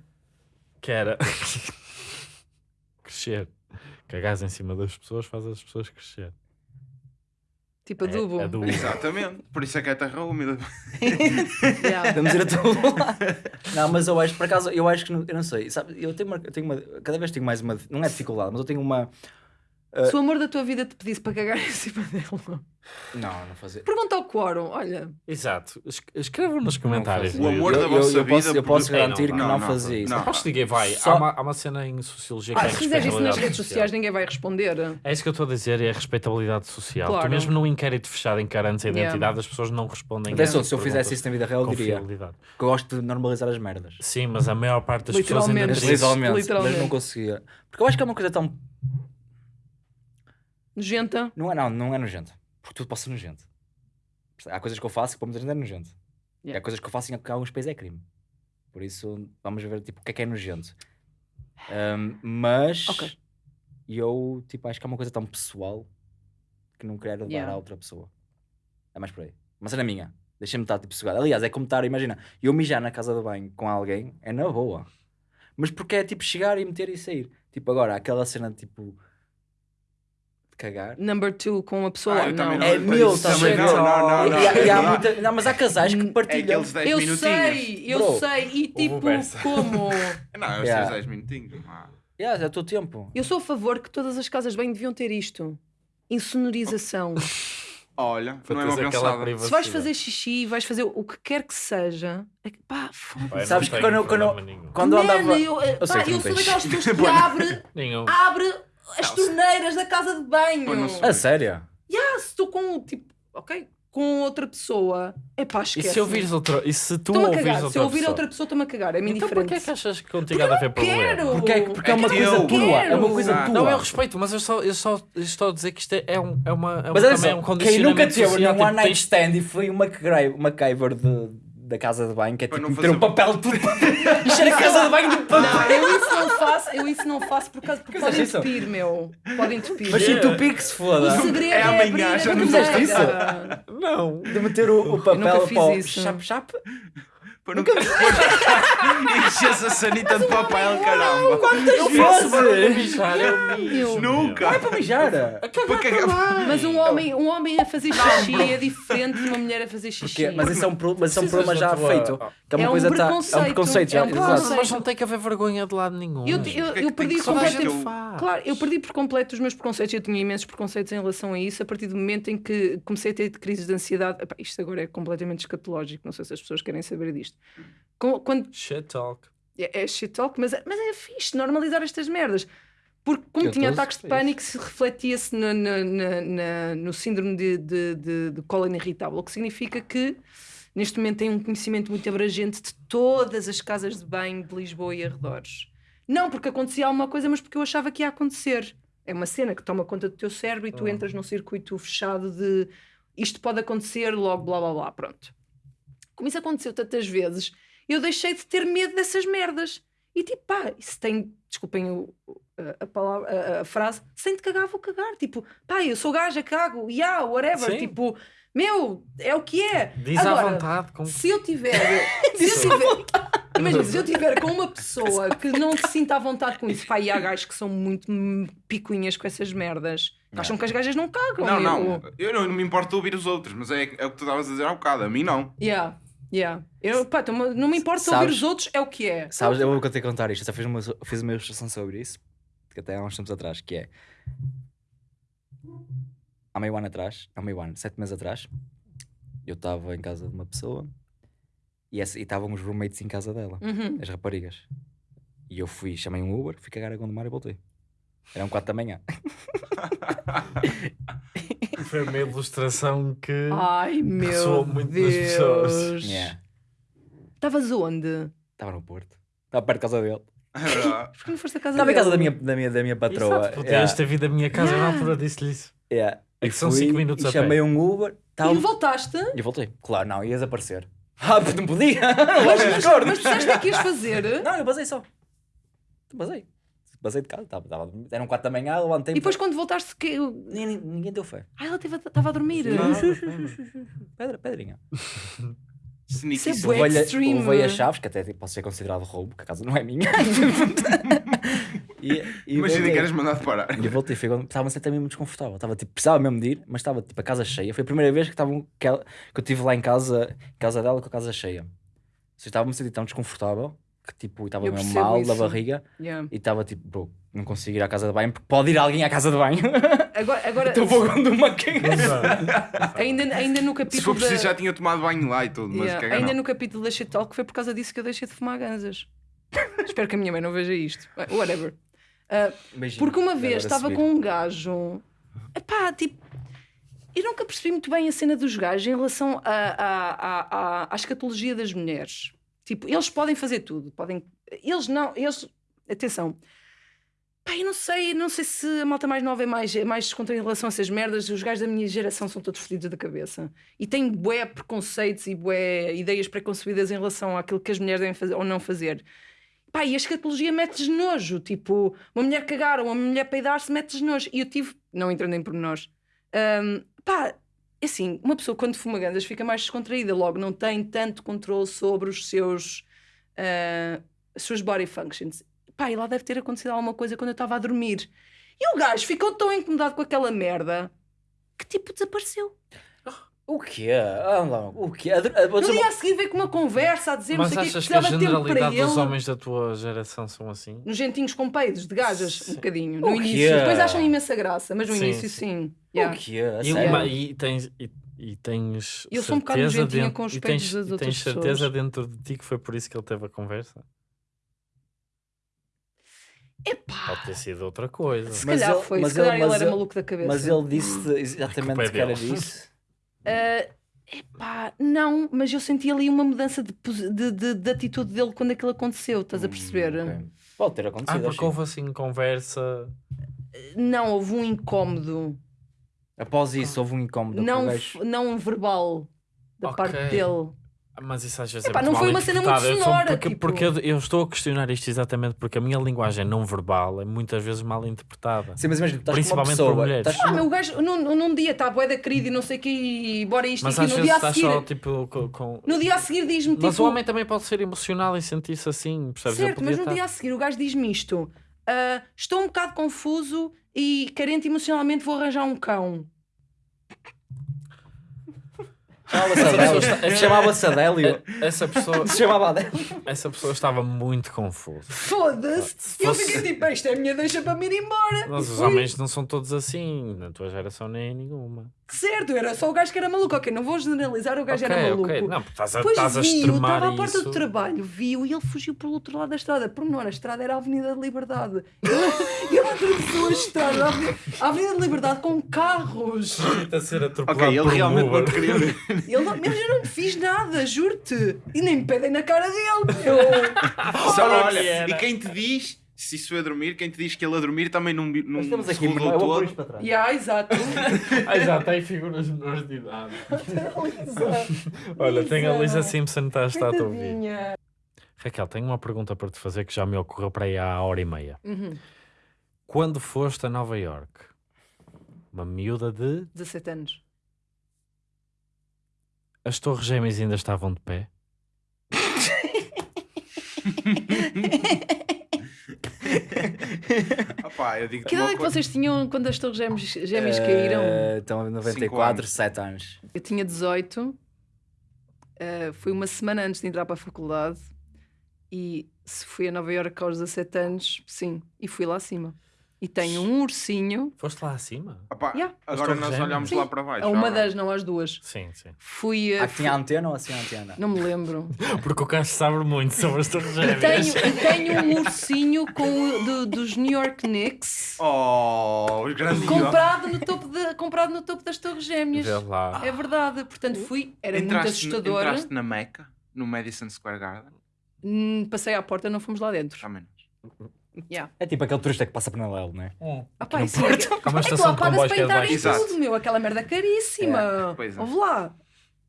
que era crescer. Cagares em cima das pessoas faz as pessoas crescer. Tipo adubo. É, adubo. Exatamente. Por isso é que é terra úmida. Yeah. Vamos ir a todo lado. Não, mas eu acho, por acaso, eu acho que, não- eu não sei, sabe, eu tenho uma, eu tenho uma, cada vez tenho mais uma, não é dificuldade, mas eu tenho uma, Se o amor da tua vida te pedisse para cagar em cima dele, não, não fazer. pergunta ao quórum. Olha, Exato. Es- Escrevam nos comentários. fazia. O amor YouTube. da eu, vossa eu posso, vida eu posso garantir Ei, que não, não, não, fazia isso. não. Aposto que ninguém vai. Só- Há, uma, há uma cena em sociologia que ah, é se fizeres isso nas redes sociais, ninguém vai responder. É isso que eu estou a dizer, é a respeitabilidade social. Claro. Tu mesmo num inquérito fechado em carantes a Yeah. identidade, as pessoas não respondem. Atenção, a se eu fizesse isso na vida real, eu diria que eu gosto de normalizar as merdas. Sim, mas a maior parte das pessoas ainda Literalmente. mas não conseguia. Porque eu acho que é uma coisa tão. Nojenta. Não é, não, não é nojento. Porque tudo pode ser nojento. Há coisas que eu faço que para muita gente é nojento. E Yeah. há coisas que eu faço em que alguns países é crime. Por isso, vamos ver tipo, o que é que é nojento. Ahm, mas Ok. eu tipo, acho que é uma coisa tão pessoal que não quero dar Yeah. a outra pessoa. É mais por aí. Mas é na minha. Deixa-me estar tipo sugado. Aliás, é como estar, imagina, eu mijar na casa de banho com alguém é na boa. Mas porque é tipo chegar e meter e sair. Tipo, agora, aquela cena tipo. Cagar. Number two com uma pessoa Ah, eu também Não. É meu, também estás a ver? não, não, não, E- não. e há- e há Não. muita- não, mas há casais que É partilham. aqueles 10 Eu minutinhos. sei, eu Bro. sei. E tipo, como? Não, é os Yeah. teus 10 minutinhos. Ah. Yeah, é o teu tempo. Eu sou a favor que todas as casas banho deviam ter isto. Insonorização. Olha, Para não é uma. Se vais fazer xixi, vais fazer o que quer que seja. É que, pá, foda Pai, não Sabes que quando eu- quando eu-. Quando eu Man, andava. eu, eh, Eu sei pá, eu sou daquelas pessoas que abre, abre as torneiras da casa de banho. A sério? Ah, se estou com, tipo, ok, com outra pessoa, é pá, E esquece. se ouvires outra. E se tu ouvires outra Se eu ouvir outra pessoa, estou-me a cagar. É-me Então indiferente. porquê é que achas que contigo há de haver problema? quero. Porque é, porque é uma coisa eu tua. É uma coisa Ah, tua. Não, eu respeito, mas eu só, eu só estou a dizer que isto é, é, um, é uma. É Mas um, olha também é um só, quem condicionamento nunca teve social, num tipo, one night tens- stand e foi uma MacGyver de, da casa de banho, que é Para tipo não meter um papel tudo encher a casa de banho de papel. Não, eu isso não faço, eu isso não faço por causa porque Que podem isso? entupir, meu. Podem entupir. Mas se tu pique se O foda. segredo É é, amanhã, já não fizeste torneira. Não. De meter o, o papel nunca fiz para o isso. chap-chap. Para nunca Enches a sanita de papel, caramba. Quantas vezes? Nunca. Não é para mijar. Para cagar. Mas um homem, um homem a fazer xixi é diferente de uma mulher a fazer xixi. Porque, mas isso é um, pro- mas isso é um problema já feito. Que é uma É um coisa tá- é um preconceito, é um preconceito. Mas não tem que haver vergonha de lado nenhum. Eu, eu, é eu perdi Completamente. Claro, eu perdi por completo os meus preconceitos. Eu tinha imensos preconceitos em relação a isso a partir do momento em que comecei a ter crises de ansiedade. Epá, isto agora é completamente escatológico, não sei se as pessoas querem saber disto. Com- Quando, Shit talk. é, é shit talk, mas, é- mas é fixe normalizar estas merdas. Porque, como Eu tinha tô ataques de feliz. pânico, se refletia-se no, no, na- no síndrome de, de, de, de cólera irritável, o que significa que neste momento tem um conhecimento muito abrangente de todas as casas de banho de Lisboa e arredores. Não porque acontecia alguma coisa, mas porque eu achava que ia acontecer. É uma cena que toma conta do teu cérebro e tu entras num circuito fechado de isto pode acontecer, logo blá blá blá, pronto. Como isso aconteceu tantas vezes, eu deixei de ter medo dessas merdas. E tipo, pá, isso tem, desculpem o- a, palavra, a, a frase, se tem de cagar, vou cagar. Tipo, pá, eu sou gaja, cago, yeah, whatever. Sim. Tipo, meu, é o que é. Diz à Agora, vontade. Com... Se eu tiver. se eu tiver imagina, se eu tiver com uma pessoa que não se sinta à vontade com isso, pá, e há gajos que são muito picuinhas com essas merdas, que acham que as gajas não cagam. Não, meu. não. Eu não, não me importo de ouvir os outros, mas é, é o que tu estavas a dizer há um bocado. A mim não. Yeah, yeah. Eu, pá, tô- não me importa ouvir Sabes- os outros, é o que é. Sabes, eu vou que contar isto. Eu só fiz uma, fiz uma ilustração sobre isso, que até há uns tempos atrás, que é. Há meio ano atrás, há meio ano, sete meses atrás, eu estava em casa de uma pessoa e e estavam os roommates em casa dela, Uhum. as raparigas. E eu fui, chamei um Uber, fui cagar a Gondomar e voltei. Eram quatro da manhã. Foi uma ilustração que. Ai meu Ressoou muito nas Deus. pessoas. Yeah. Estavas onde? Estava no Porto. Estava perto de casa dele. É. Porquê não foste a casa Estava em dele? casa da minha, da minha, da minha patroa. Exato, podias Yeah. ter vindo à minha casa, na altura disse-lhe isso. Yeah. É E que são fui cinco minutos e a pé. chamei um Uber. Tava... E voltaste? E eu voltei. Claro, não, ias aparecer. Ah, não podia. Mas, mas, mas disseste o que é que ias fazer? Não, eu basei só. Basei. Basei de casa. Tava, tava, eram 4 da manhã, levantei E depois quando voltaste, que... Ninguém, ninguém deu fé. ah, ela estava a dormir. Pedra, pedrinha. Sneaky Isso é sneaky. bué. Levei-lhe extreme. levei as chaves, que até tipo, pode ser considerado roubo, porque a casa não é minha. e, e Imagina que eras mandado parar. E eu voltei, foi quando estava-me a sentir mesmo desconfortável. Estava, tipo, precisava mesmo de ir, mas estava tipo a casa cheia. Foi a primeira vez que, estavam, que, ela- que eu estive lá em casa, em casa dela com a casa cheia. Estava-me a sentir tão desconfortável que tipo, estava Eu mesmo mal isso. da barriga Yeah. e estava tipo, bro, não consigo ir à casa de banho porque pode ir alguém à casa de banho. Agora, agora Então vou uma ainda, ainda no Se capítulo for preciso, da... já tinha tomado banho lá e tudo, mas Yeah, caga ainda não. no capítulo da Shit Talk foi por causa disso que eu deixei de fumar ganzas. Espero que a minha mãe não veja isto. Whatever. Ah, porque uma vez estava com um gajo. Epá, tipo. Eu nunca percebi muito bem a cena dos gajos em relação à escatologia das mulheres. Tipo, eles podem fazer tudo. Podem... Eles não. Eles... Atenção. Eu não sei, não sei se a malta mais nova é mais, é mais descontraída em relação a essas merdas. Os gajos da minha geração são todos fodidos da cabeça. E têm bué preconceitos e bué ideias preconcebidas em relação àquilo que as mulheres devem fazer ou não fazer. Pá, e a escatologia mete-lhes nojo. Tipo, uma mulher cagar ou uma mulher peidar-se mete-lhes nojo. E eu tive, não entrando em pormenores, hum, pá, assim, uma pessoa quando fuma gandas fica mais descontraída, logo não tem tanto controle sobre os seus, suas body functions. Pá, e lá deve ter acontecido alguma coisa quando eu estava a dormir. E o gajo ficou tão incomodado com aquela merda que tipo desapareceu. O quê? Ah, não, o quê? No dia a seguir veio com uma conversa a dizer Mas não sei o que, achas que a generalidade dos homens da tua geração são assim? Nojentinhos com peidos de gajas, um Sim. bocadinho, no O início. quê? Depois acham imensa graça, mas no Sim, início sim. sim. Yeah. O quê? E, uma- e tens, e, e tens Eu sou um bocado certeza nojentinha dentro- com os peitos tens, das e outras tens certeza pessoas. dentro de ti que foi por isso que ele teve a conversa? Epá, Pode ter sido outra coisa. se Mas calhar ele- foi, mas se calhar ele- ele, era maluco da cabeça. Mas ele disse é exatamente que era disso. Ah, epá, não, mas eu senti ali uma mudança de, de, de- de atitude dele quando aquilo aconteceu, estás a perceber? Hum, ok. Pode ter Ah, acontecido. porque acho. houve assim conversa. Não, houve um incómodo, Após isso, houve um incómodo. não, não verbal da Ok. parte dele. Mas isso às vezes Epá, é não muito foi mal uma cena muito sonora, Porque, tipo- porque eu, eu estou a questionar isto exatamente porque a minha linguagem não verbal é muitas vezes mal interpretada. Sim, mas imagina, estás com uma Principalmente por pessoa. mulheres. estás Ah, meu, o gajo num, num dia está bué da querida e não sei o que, e bora isto Mas e. No dia a seguir, só tipo com. com- no dia a seguir diz-me tipo. Mas o homem também pode ser emocional e sentir-se assim, percebes? Certo, podia mas no estar- dia a seguir o gajo diz-me isto: "Ah, estou um bocado confuso e carente emocionalmente, vou arranjar um cão. Chamava-se Adélio. Chamava-se Adélio. Essa pessoa, Se chamava Adélio. essa pessoa estava muito confusa. Foda-se! Se E eu fosse- fiquei tipo: isto é a minha deixa para me ir embora. Mas os homens não são todos assim, na tua geração nem em nenhuma. Certo, era só o gajo que era maluco. Ok, não vou generalizar, o gajo ok, era maluco. ok. Não, estás a, estás a viu, extremar estava à porta isso. do trabalho, viu e ele fugiu pelo outro lado da estrada. Por menor, a estrada era a Avenida da Liberdade. Ele, ele atravessou a estrada, a Avenida- a da Liberdade com carros. a ser atropelado Ok, ele realmente Uber. não te queria ver. Ele não, mas eu não fiz nada, juro-te. E nem me pedem na cara dele. Eu, Só, Olha e quem te diz, se isso é a dormir, quem te diz que ele a dormir também não, não Nós estamos se aqui, pôr todo. isto para trás. yeah, exato. Ah, já tem figuras menores de idade. Olha, tem a Lisa Simpson está, está a te ouvir. Raquel, tenho uma pergunta para te fazer que já me ocorreu para aí há hora e meia. Uhum. Quando foste a Nova York? Uma miúda de. 17 anos. As torres gêmeas ainda estavam de pé? Opá, eu digo Que idade é que vocês tinham quando as torres gêmeas, gêmeas caíram? Eh, Então, Cinco 94, anos. 7 anos. Eu tinha 18, eh, foi uma semana antes de entrar para a faculdade e se fui a Nova Iorque aos 17 anos, sim, e fui lá acima. E tenho um ursinho, Foste lá acima? Opá, Yeah. agora nós olhamos Sim. lá para baixo. a uma das, não às duas. Sim, sim. Fui a. Ah, tinha antena ou assim antena? Não me lembro. Porque o Cássio sabe muito sobre as torres E gêmeas. tenho, e tenho um ursinho com, o- do- dos New York Knicks Oh, os grandes comprado no, topo de- comprado no topo das Torres Gêmeas. Vê lá. É verdade, portanto fui, era muito entraste, assustador. entraste na Meca, no Madison Square Garden. Hum, Passei à porta, não fomos lá dentro. Já menos. Yeah. É tipo aquele turista que passa paralelo, não é? Ah, pá, isso é, Porto. Há uma é que tu estação lá de comboios para que é Exato. tudo, meu. Aquela merda caríssima. Pois é. Ouve lá.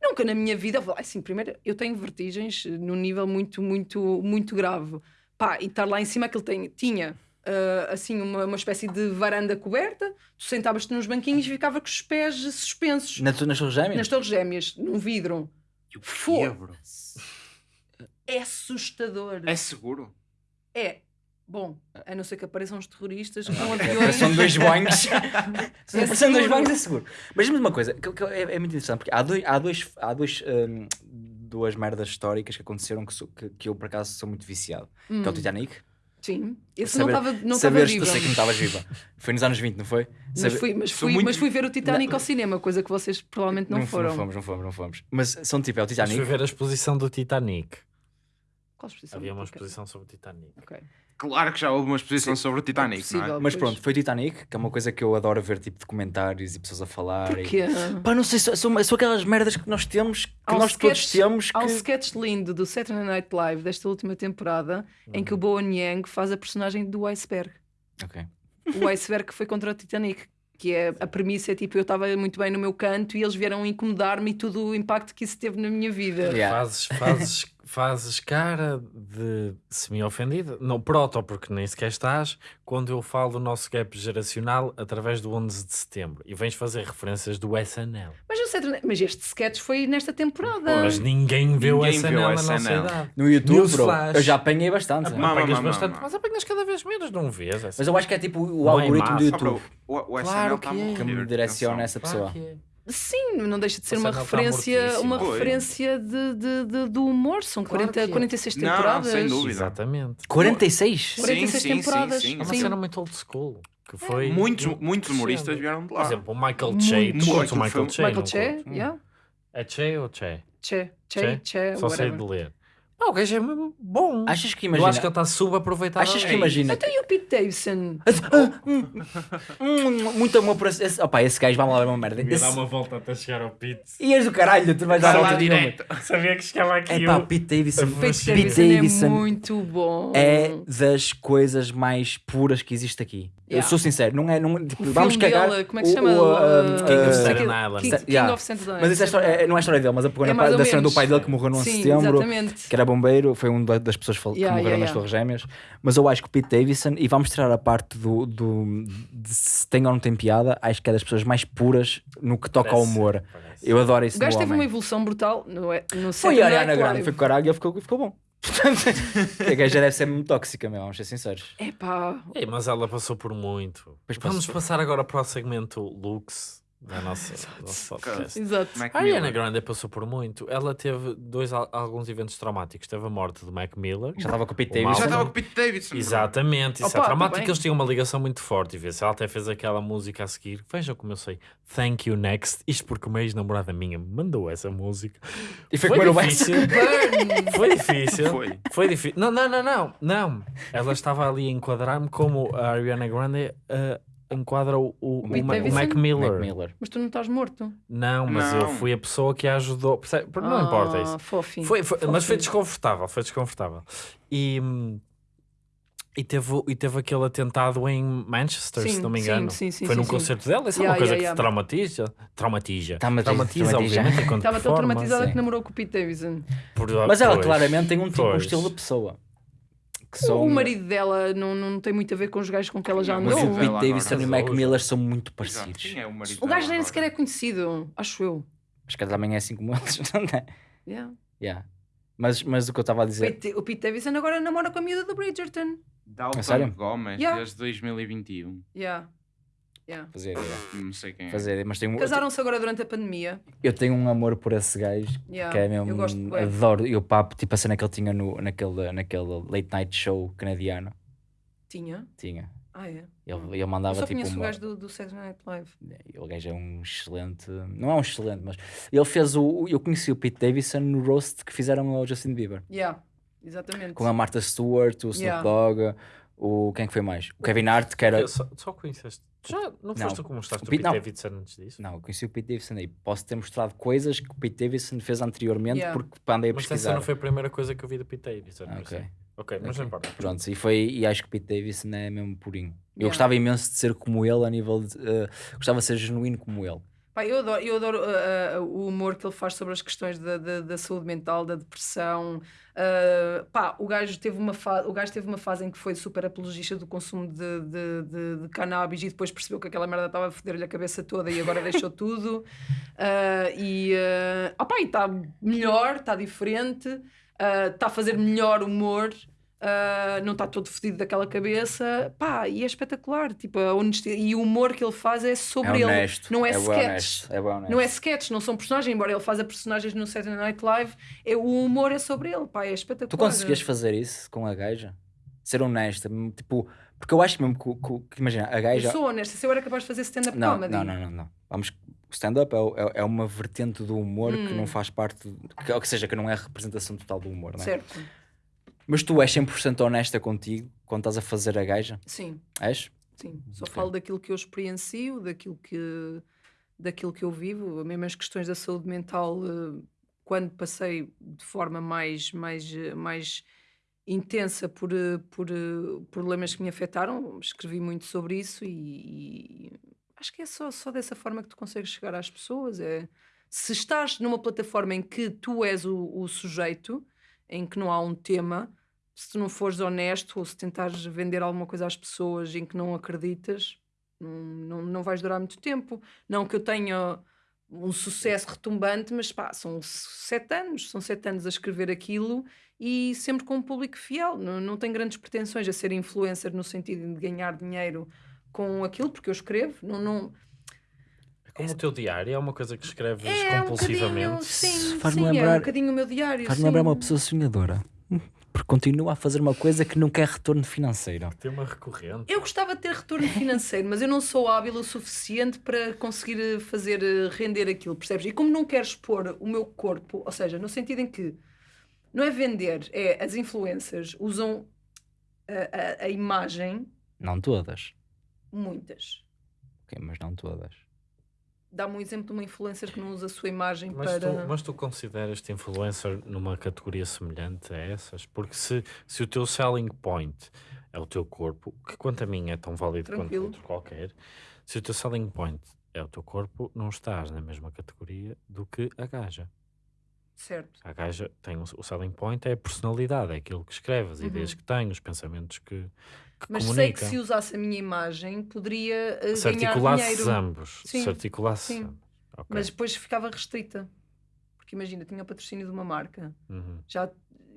Nunca na minha vida, ouve lá, assim, primeiro, eu tenho vertigens num nível muito, muito, muito grave. Pá, e estar lá em cima, aquilo tem, tinha ah, assim uma, uma espécie de varanda coberta, tu sentavas-te nos banquinhos e ficava com os pés suspensos Na, nas suas gêmeas? nas torres gêmeas, num vidro. E o? É assustador. É seguro? É. Bom, a não ser que apareçam os terroristas com É, aviões. São dois banhos. Se É aparecerem dois banhos é seguro. Mas diz-me uma coisa, que, que é, é muito interessante, porque há, dois, há, dois, há dois, hum, duas merdas históricas que aconteceram que, sou- que, que eu por acaso sou muito viciado. Que é o Titanic. Sim. Esse Saber- não estava não vivo. Eu sei que não estavas viva. Foi nos anos 20, não foi? Mas Saber- fui, mas, sou fui, muito- mas fui ver o Titanic Não. ao cinema, coisa que vocês provavelmente não, foram. Não fomos, não fomos, não fomos. Mas são tipo, é o Mas Titanic. fui ver a exposição do Titanic. Qual exposição? Havia uma exposição sobre o Titanic. Ok. Claro que já houve uma exposição sobre o Titanic, não Possível. é? Mas Pois. pronto, foi o Titanic, que é uma coisa que eu adoro ver, tipo, documentários e pessoas a falar. e- Porquê? Pá, não sei, são, são, são aquelas merdas que nós temos, que Há um nós todos sketch- temos. Há um Que... sketch lindo do Saturday Night Live desta última temporada em que o Bowen Yang faz a personagem do iceberg. Ok. O iceberg que foi contra o Titanic. Que é a premissa é tipo, eu estava muito bem no meu canto e eles vieram incomodar-me e todo o impacto que isso teve na minha vida. Yeah. Fazes, fazes, fazes cara de semi-ofendida, não proto, porque nem sequer estás, quando eu falo do nosso gap geracional através do 11 de setembro e vens fazer referências do SNL. Mas, o Saturday- mas este sketch foi nesta temporada. Mas ninguém vê o Ninguém SNL o na nossa SNL. idade. No YouTube, bro, eu já apanhei bastante. Ah, Mama, apanhas mama, bastante, mama. mas apanhas cada vez menos, não vês? Mas eu acho que é tipo o Não é algoritmo do massa. Ah, bro, YouTube o, o SNL Claro está que é. que me direciona essa pessoa. Sim, não deixa de ser uma está referência, uma referência de, de- de- do humor. São Claro 40, que é. 46 Não, não, temporadas. sem dúvida. Exatamente. 46? 46 Sim, sim, temporadas. sim, sim. É uma Sim. cena muito old school. Que foi Muitos, eu- muitos humoristas vieram de Por lá. exemplo, o Michael Muito. Che. Tu Muito. o Michael Che? Michael Che, yeah. É Che ou Che? Che, Che, Che? Che, Só sei whatever. de ler. Ah, o gajo é mesmo bom. Achas que Eu imagina? acho que ele está subaproveitado. Achas que imagina? Até o Pete Davidson. Hum, muito amor por esse. opa, esse gajo vai lá uma merda. Ia dar uma volta até chegar ao Pete. E és do caralho, tu vais dar Vai a lá volta direto. Sabia que chegava aqui É pá, o- Pete Davidson. Pete Davidson, é muito bom. é das coisas mais puras que existe aqui. Eu sou sincero, não é. Não, tipo, vamos cagar. dele, como é que se chama? uh, King of Staten King- Island. Of Staten Island. Mas isso é, é- não é a história dele, mas a pegou É na mais parte ou da cena do pai dele que morreu no 11 de setembro, exatamente. que era bombeiro, foi uma das pessoas que Yeah, morreram yeah, nas yeah. Torres Gêmeas. Mas eu acho que o Pete Davidson, e vamos tirar a parte do, do de se tem ou não tem piada, acho que é das pessoas mais puras no que toca ao Parece, humor. parece. Eu adoro isso O gajo teve uma homem. evolução brutal no, no Foi a Ariana Grande, foi com o caralho e ele ficou, ficou bom. A gaja deve ser muito tóxica, meu, vamos ser sinceros. Epá, Ei, mas ela passou por muito. Pois Vamos passou. passar agora para o segmento Lux da nossa, do nosso podcast. exato. Mac A Ariana Miller. Grande passou por muito. Ela teve dois, al- alguns eventos traumáticos. Teve a morte de Mac Miller. Já estava com o Pete Davidson. Já estava com o Pete Davidson. Exatamente, isso Opa, é traumático. Eles tinham uma ligação muito forte. E vê se ela até fez aquela música a seguir. Vejam como eu sei. Thank you next. Isto porque uma ex-namorada minha me mandou essa música. E foi o difícil. Foi difícil. Foi. Foi difícil. Não, não, não, não. Não. Ela estava ali a enquadrar-me como a Ariana Grande eh, enquadra o, o, o, Ma- o? Mac Miller. Mac Miller. Mas tu não estás morto. Não, mas eu Não. fui a pessoa que a ajudou. Percebe? Não importa Ah, isso. Fofinho. Foi, foi- mas foi Fofinho. desconfortável, foi desconfortável. E, e, teve, e teve aquele atentado em Manchester, se Sim, não me engano. sim, sim, foi sim, num sim. concerto dela, isso é Yeah, uma coisa yeah, que yeah. te traumatiza. Traumatiza. Traumatiza, Traumatiza, traumatiza. obviamente, Estava tão traumatizada sim. que namorou com o Pete Davidson. Por- Mas ela pois, claramente tem um, tipo, um estilo de pessoa. Que O são... marido dela não, não tem muito a ver com os gajos com que ela já Não, Mas andou. o Pete. Davidson e o Mac. Miller são muito parecidos. Quem é o O gajo dela nem sequer é conhecido, acho eu. Acho que ela também é assim como eles, não é? Yeah. Yeah. Mas, mas o que eu estava a dizer. Pete- o Pete Davidson agora namora com a miúda do Bridgerton. A sério? Dalton Gomes, Yeah. desde 2021. Yeah. Yeah. Fazer, yeah. Não sei quem é. fazer, mas tenho, Casaram-se agora durante a pandemia. eu tenho um amor por esse gajo Yeah. que é mesmo. Eu gosto bué. adoro. E o papo, tipo a cena que ele tinha no, naquele, naquele late night show canadiano. Tinha. Tinha. Ah, é. Ele, ele Eu mandava só tipo conheço uma. o gajo do, do Saturday Night Live. O gajo é um excelente. Não é um excelente, mas ele fez o. Eu conheci o Pete Davidson no roast que fizeram ao Justin Bieber. Yeah. Exatamente. Com a Martha Stewart, o Snoop Yeah. Dogg, o. Quem é que foi mais? O Kevin Hart, que era. Eu só, só conheceste. Já não foste tu como mostraste O o Pete- Pete não. Davidson antes disso? Não, eu conheci o Pete Davidson aí. Posso ter mostrado coisas que o Pete Davidson fez anteriormente Yeah. porque andei a Mas essa pesquisar. não foi a primeira coisa que eu vi do Pete Davidson. Ah, ok. isso. Ok, mas não importa. Pronto, e, foi, e acho que Pete Davidson é mesmo purinho. Eu Yeah. gostava imenso de ser como ele a nível de. eh, gostava de ser genuíno como ele. Pá, eu adoro, eu adoro uh, uh, o humor que ele faz sobre as questões da, da, da saúde mental, da depressão. Uh, pá, o gajo, teve uma fa- o gajo teve uma fase em que foi super apologista do consumo de, de, de, de cannabis e depois percebeu que aquela merda estava a foder-lhe a cabeça toda e agora deixou tudo. Uh, e uh, e está melhor, está diferente, está a fazer melhor humor. Uh, não está todo fodido daquela cabeça, pá, e é espetacular. Tipo, a honestidade e o humor que ele faz é sobre é ele, honesto. não é, é sketch. É. Não é sketch, não são personagens, embora ele faça personagens no Saturday Night Live, é, o humor é sobre ele, pá, é espetacular. Tu conseguias fazer isso com a gaja? Ser honesta, tipo, porque eu acho mesmo que, que- que- imagina, a Eu gaja. sou honesta, se eu era capaz de fazer stand-up comedy. não, não, não, não. Vamos, o stand-up é, é, é uma vertente do humor que Hum. não faz parte, que, ou que seja, que não é a representação total do humor, não é? Certo, Mas tu és 100% honesta contigo quando estás a fazer a gaja? sim, És? sim. Só Ok. falo daquilo que eu experiencio, daquilo que, daquilo que eu vivo, mesmo as questões da saúde mental, eh, quando passei de forma mais, mais, eh, mais intensa por, eh, por problemas que me afetaram, escrevi muito sobre isso e, e acho que é só, só dessa forma que tu consegues chegar às pessoas. É, se estás numa plataforma em que tu és o, o sujeito, em que não há um tema, se tu não fores honesto ou se tentares vender alguma coisa às pessoas em que não acreditas, não, não, não vais durar muito tempo. Não que eu tenha um sucesso retumbante, mas pá, são sete anos, são sete anos a escrever aquilo e sempre com um público fiel. Não, não tenho grandes pretensões a ser influencer no sentido de ganhar dinheiro com aquilo, porque eu escrevo. Não, não... É como o teu diário, é uma coisa que escreves É um compulsivamente. bocadinho, sim, Faz-me sim, é lembrar- um bocadinho o meu diário. Faz-me lembrar uma pessoa sonhadora. Porque continua a fazer uma coisa que não quer retorno financeiro. Tema recorrente. Eu gostava de ter retorno financeiro, mas eu não sou hábil o suficiente para conseguir eh, fazer eh, render aquilo, percebes? E como não quero expor o meu corpo, ou seja, no sentido em que não é vender, é as influências usam a, a- a imagem, Não todas. muitas. Ok, mas não todas. Dá-me um exemplo de uma influencer que não usa a sua imagem Mas, para. tu, mas tu consideras-te influencer numa categoria semelhante a essas? Porque se, se o teu selling point é o teu corpo, que quanto a mim é tão válido Tranquilo. quanto outro qualquer, se o teu selling point é o teu corpo, não estás na mesma categoria do que a gaja. Certo. A gaja tem o, o selling point, é a personalidade, é aquilo que escreve, as Uhum. ideias que tem, os pensamentos que, que Mas sei comunica. que se usasse a minha imagem, poderia eh, se ganhar dinheiro. ambos. Sim, Se articulasse sim. ambos. Ok. Mas depois ficava restrita. Porque imagina, tinha o patrocínio de uma marca. Uhum. já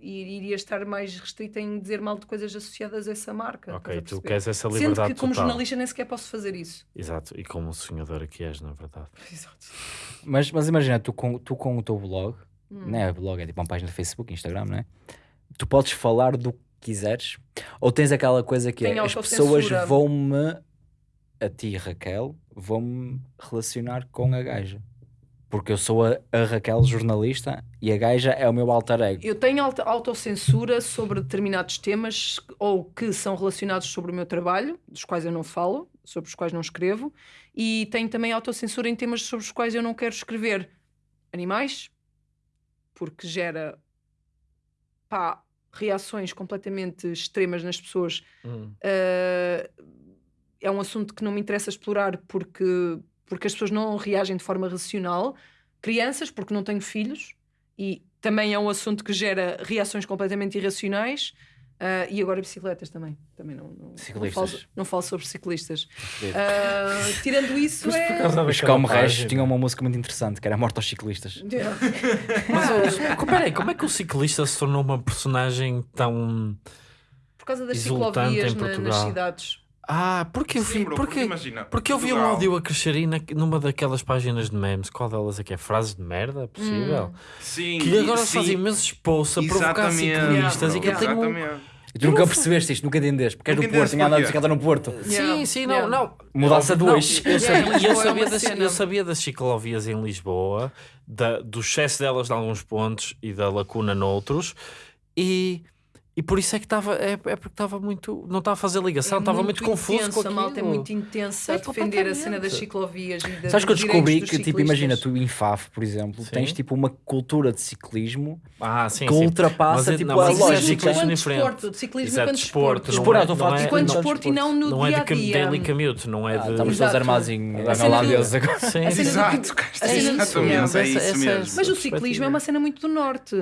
i- iria estar mais restrita em dizer mal de coisas associadas a essa marca. Ok, tu queres essa Sendo liberdade que como total. jornalista nem sequer posso fazer isso. Exato, e como sonhadora que és, na verdade. Exato. Mas, mas imagina, tu com, tu com o teu blog, Hum. não é blog, é tipo uma página de Facebook, Instagram, não é? Tu podes falar do que quiseres? Ou tens aquela coisa que Tem é, as pessoas vão-me, a ti Raquel, vão-me relacionar com a gaja? Porque eu sou a, a Raquel jornalista e a gaja é o meu alter ego. Eu tenho auto- autocensura sobre determinados temas ou que são relacionados sobre o meu trabalho, dos quais eu não falo, sobre os quais não escrevo, e tenho também autocensura em temas sobre os quais eu não quero escrever. Animais, porque gera pá, reações completamente extremas nas pessoas Hum. Uh, é um assunto que não me interessa explorar porque, porque as pessoas não reagem de forma racional. Crianças, porque não tenho filhos, e também é um assunto que gera reações completamente irracionais. Uh, e agora bicicletas também. Também não, não, não, falo, não falo sobre ciclistas. Uh, tirando isso, Mas por é. causa Os Regis página. tinham uma música muito interessante que era Morte aos Ciclistas. Yeah. Mas, oh, peraí, como é que o ciclista se tornou uma personagem tão. Por causa das Exultante ciclovias em na- nas Portugal. cidades. Ah, porque eu Sim, vi. bro, porque, imagina, porque eu vi um áudio a crescer aí na- numa daquelas páginas de memes. Qual delas é que é? Frases de merda? Possível? Sim, Que agora sim, se faz imensos posts a provocar ciclistas bro, e que eu tenho. um- exatamente. E tu nunca percebeste isto, nunca entendeste. Porque és do Porto, tinha andado de bicicleta no Porto. Yeah. Sim, sim, não, Yeah. não. Mudasse a Não, dois. Eu sabia, Yeah, é das, eu sabia das ciclovias em Lisboa, da, do excesso delas em alguns pontos e da lacuna noutros, e E por isso é que estava, é, é porque estava muito, não estava a fazer ligação, estava muito, confuso intenso, com A malta é aquilo. muito intensa É a defender a cena das ciclovias e da, Sabes que eu descobri que, tipo, imagina, tu em FAF, por exemplo, Sim. tens tipo uma cultura de ciclismo Ah, sim, que sim. ultrapassa Mas, tipo não, a é lógica. ciclismo Enquanto diferente. de ciclismo é enquanto desporto, desporto. não Desporto, é- estou a falar não de é- Enquanto não- desporto e não no Não é dia de a cam- dia. daily commute, não é Ah, de. estamos todos Exato. armados em A do- Deus agora. A Exato, a exatamente, é isso essa- mesmo. Mas o ciclismo é uma cena muito do norte.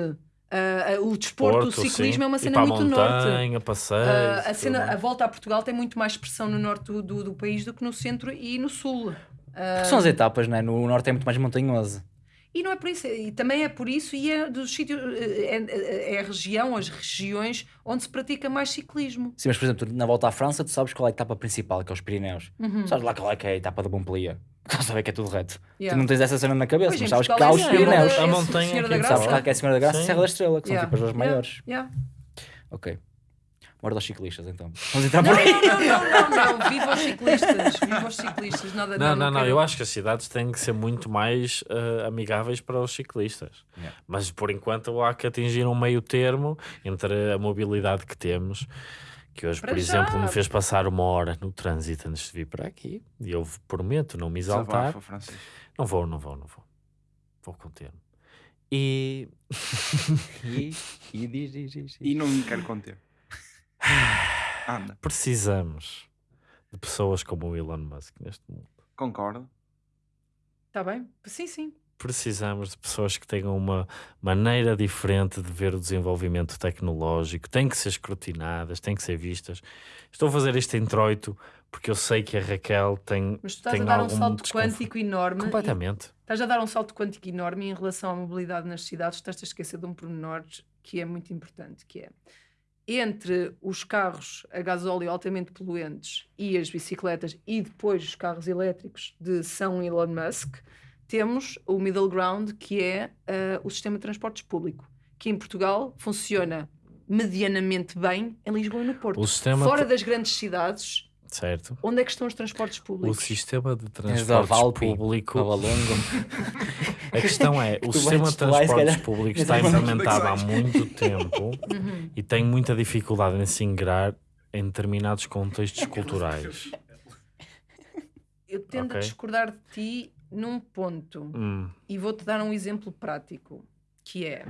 Ah, o desporto, o Porto, ciclismo sim. é uma cena muito do norte. montanha, passeios, Ah, a, cena, a volta a Portugal tem muito mais expressão no norte do, do, do país do que no centro e no sul. Ah, São as etapas, né? No norte é muito mais montanhoso. e não é por isso, e também é por isso, e é dos sítios, é, é- é a região, as regiões onde se pratica mais ciclismo. Sim, mas por exemplo, na volta à França, tu sabes qual é a etapa principal, que é os Pirineus. Uhum. Sabes lá qual é que é a etapa da Montpellier. Tu sabes que é tudo reto. Yeah. Tu não tens essa cena na cabeça, Pois, mas sabes que há é os Pirineus. é A montanha Sabes que é a Senhora da Graça e. Serra da Estrela, que Yeah. são tipo as duas Yeah. maiores. Yeah. Ok. Bora aos ciclistas então. Vamos entrar Não, por aí. não, não, não, não. Viva os ciclistas, viva os ciclistas. Nada, Não, não, não, eu acho que as cidades têm que ser muito mais eh, amigáveis para os ciclistas. Yeah. Mas por enquanto há que atingir um meio termo entre a mobilidade que temos, que hoje, Para por já. exemplo, me fez passar uma hora no trânsito antes de vir para aqui. E eu prometo não me exaltar. Desabafa. Não vou, não vou, não vou. Vou conter-me. E E, e diz, diz, diz. diz. E não me quero conter. Anda, precisamos de pessoas como o Elon Musk neste mundo. concordo. Está Tá bem? Sim, sim. Precisamos de pessoas que tenham uma maneira diferente de ver o desenvolvimento tecnológico, têm que ser escrutinadas, têm que ser vistas. Estou a fazer este introito porque eu sei que a Raquel tem, Mas tu estás tem a dar um salto quântico enorme. Completamente. Estás a dar um salto quântico enorme em relação à mobilidade nas cidades. Estás a esquecer de um pormenor que é muito importante, que é entre os carros a gasóleo altamente poluentes e as bicicletas e depois os carros elétricos de São Elon Musk, temos o middle ground que é ah, o sistema de transportes público, que em Portugal funciona medianamente bem em Lisboa e no Porto. O sistema Fora das grandes cidades, Certo. onde é que estão os transportes O públicos? sistema de transportes público. A questão é, o Tu sistema vais- de transportes públicos está mandas implementado há muito tempo Uhum. e tem muita dificuldade em se ingrar em determinados contextos culturais. Eu tendo Ok. a discordar de ti num ponto Hum. e vou-te dar um exemplo prático que é.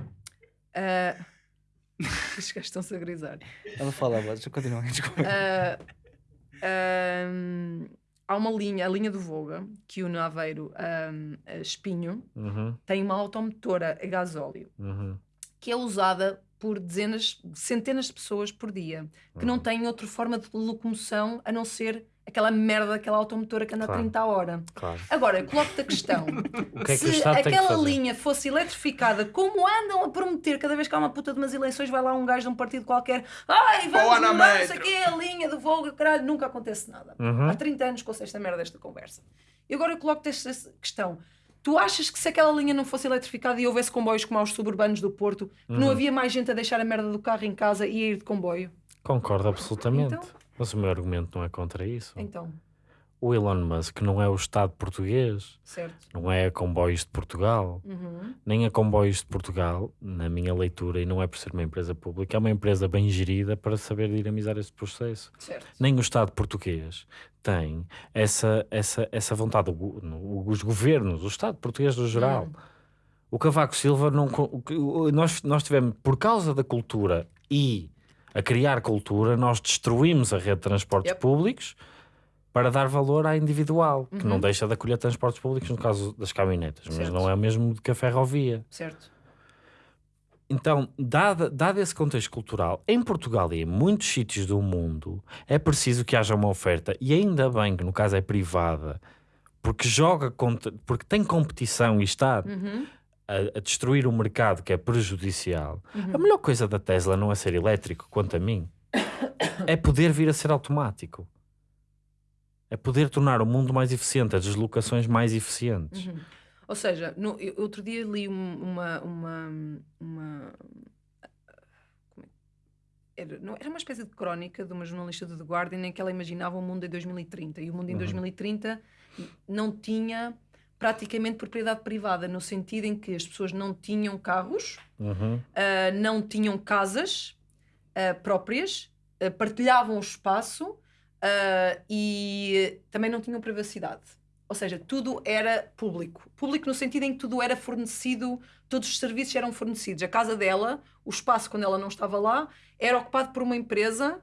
ah, Os gajos estão-se a grisar. Ela fala, deixa eu continuar. desculpa. Ah, ahm, há uma linha, a linha do Voga, que une Aveiro ahm, a Espinho, Uhum. tem uma automotora a gasóleo Uhum. que é usada por dezenas, centenas de pessoas por dia, que não Uhum. têm outra forma de locomoção a não ser aquela merda daquela automotora que anda Claro. a 30 a hora. Claro. Agora, eu coloco-te a questão: O que é que se aquela linha fosse eletrificada, como andam a prometer cada vez que há uma puta de umas eleições, vai lá um gajo de um partido qualquer, ai, vamos mudar, não sei o Metro." quê, a linha do Volga, caralho, nunca acontece nada. Uhum. Há 30 anos que ouço esta merda desta conversa. E agora eu coloco-te esta questão. Tu achas que se aquela linha não fosse eletrificada e houvesse comboios como aos suburbanos do Porto, que Uhum. não havia mais gente a deixar a merda do carro em casa e a ir de comboio? Concordo absolutamente. Então? Mas o meu argumento não é contra isso. Então, O Elon Musk não é o Estado português, certo. não é a Comboios de Portugal, Uhum. nem a Comboios de Portugal, na minha leitura, e não é por ser uma empresa pública, é uma empresa bem gerida para saber dinamizar esse processo. Certo. Nem o Estado português tem essa, essa, essa vontade, os governos, o Estado português no geral. Hum. O Cavaco Silva, não, nós, nós tivemos, por causa da cultura e a criar cultura, nós destruímos a rede de transportes Yep. públicos para dar valor à individual, que não Uhum. deixa de acolher transportes públicos no caso das caminhonetas, mas Certo. não é o mesmo que a ferrovia. Certo. Então, dado, dado esse contexto cultural, em Portugal e em muitos sítios do mundo, é preciso que haja uma oferta, e ainda bem que no caso é privada, porque joga contra, porque tem competição e está Uhum. A, a destruir o mercado que é prejudicial. Uhum. A melhor coisa da Tesla não é ser elétrico, quanto a mim, é poder vir a ser automático. É poder tornar o mundo mais eficiente, as deslocações mais eficientes. Uhum. Ou seja, no, eu- outro dia li um- uma. uma, uma é- era, não, era uma espécie de crónica de uma jornalista do The Guardian em que ela imaginava o mundo em 2030 e o mundo em Uhum. 2030 não tinha praticamente propriedade privada, no sentido em que as pessoas não tinham carros, Uhum. ah, não tinham casas, ah, próprias, ah, partilhavam o espaço e também não tinham privacidade. Ou seja, tudo era público. Público no sentido em que tudo era fornecido, todos os serviços eram fornecidos. A casa dela, o espaço quando ela não estava lá, era ocupado por uma empresa,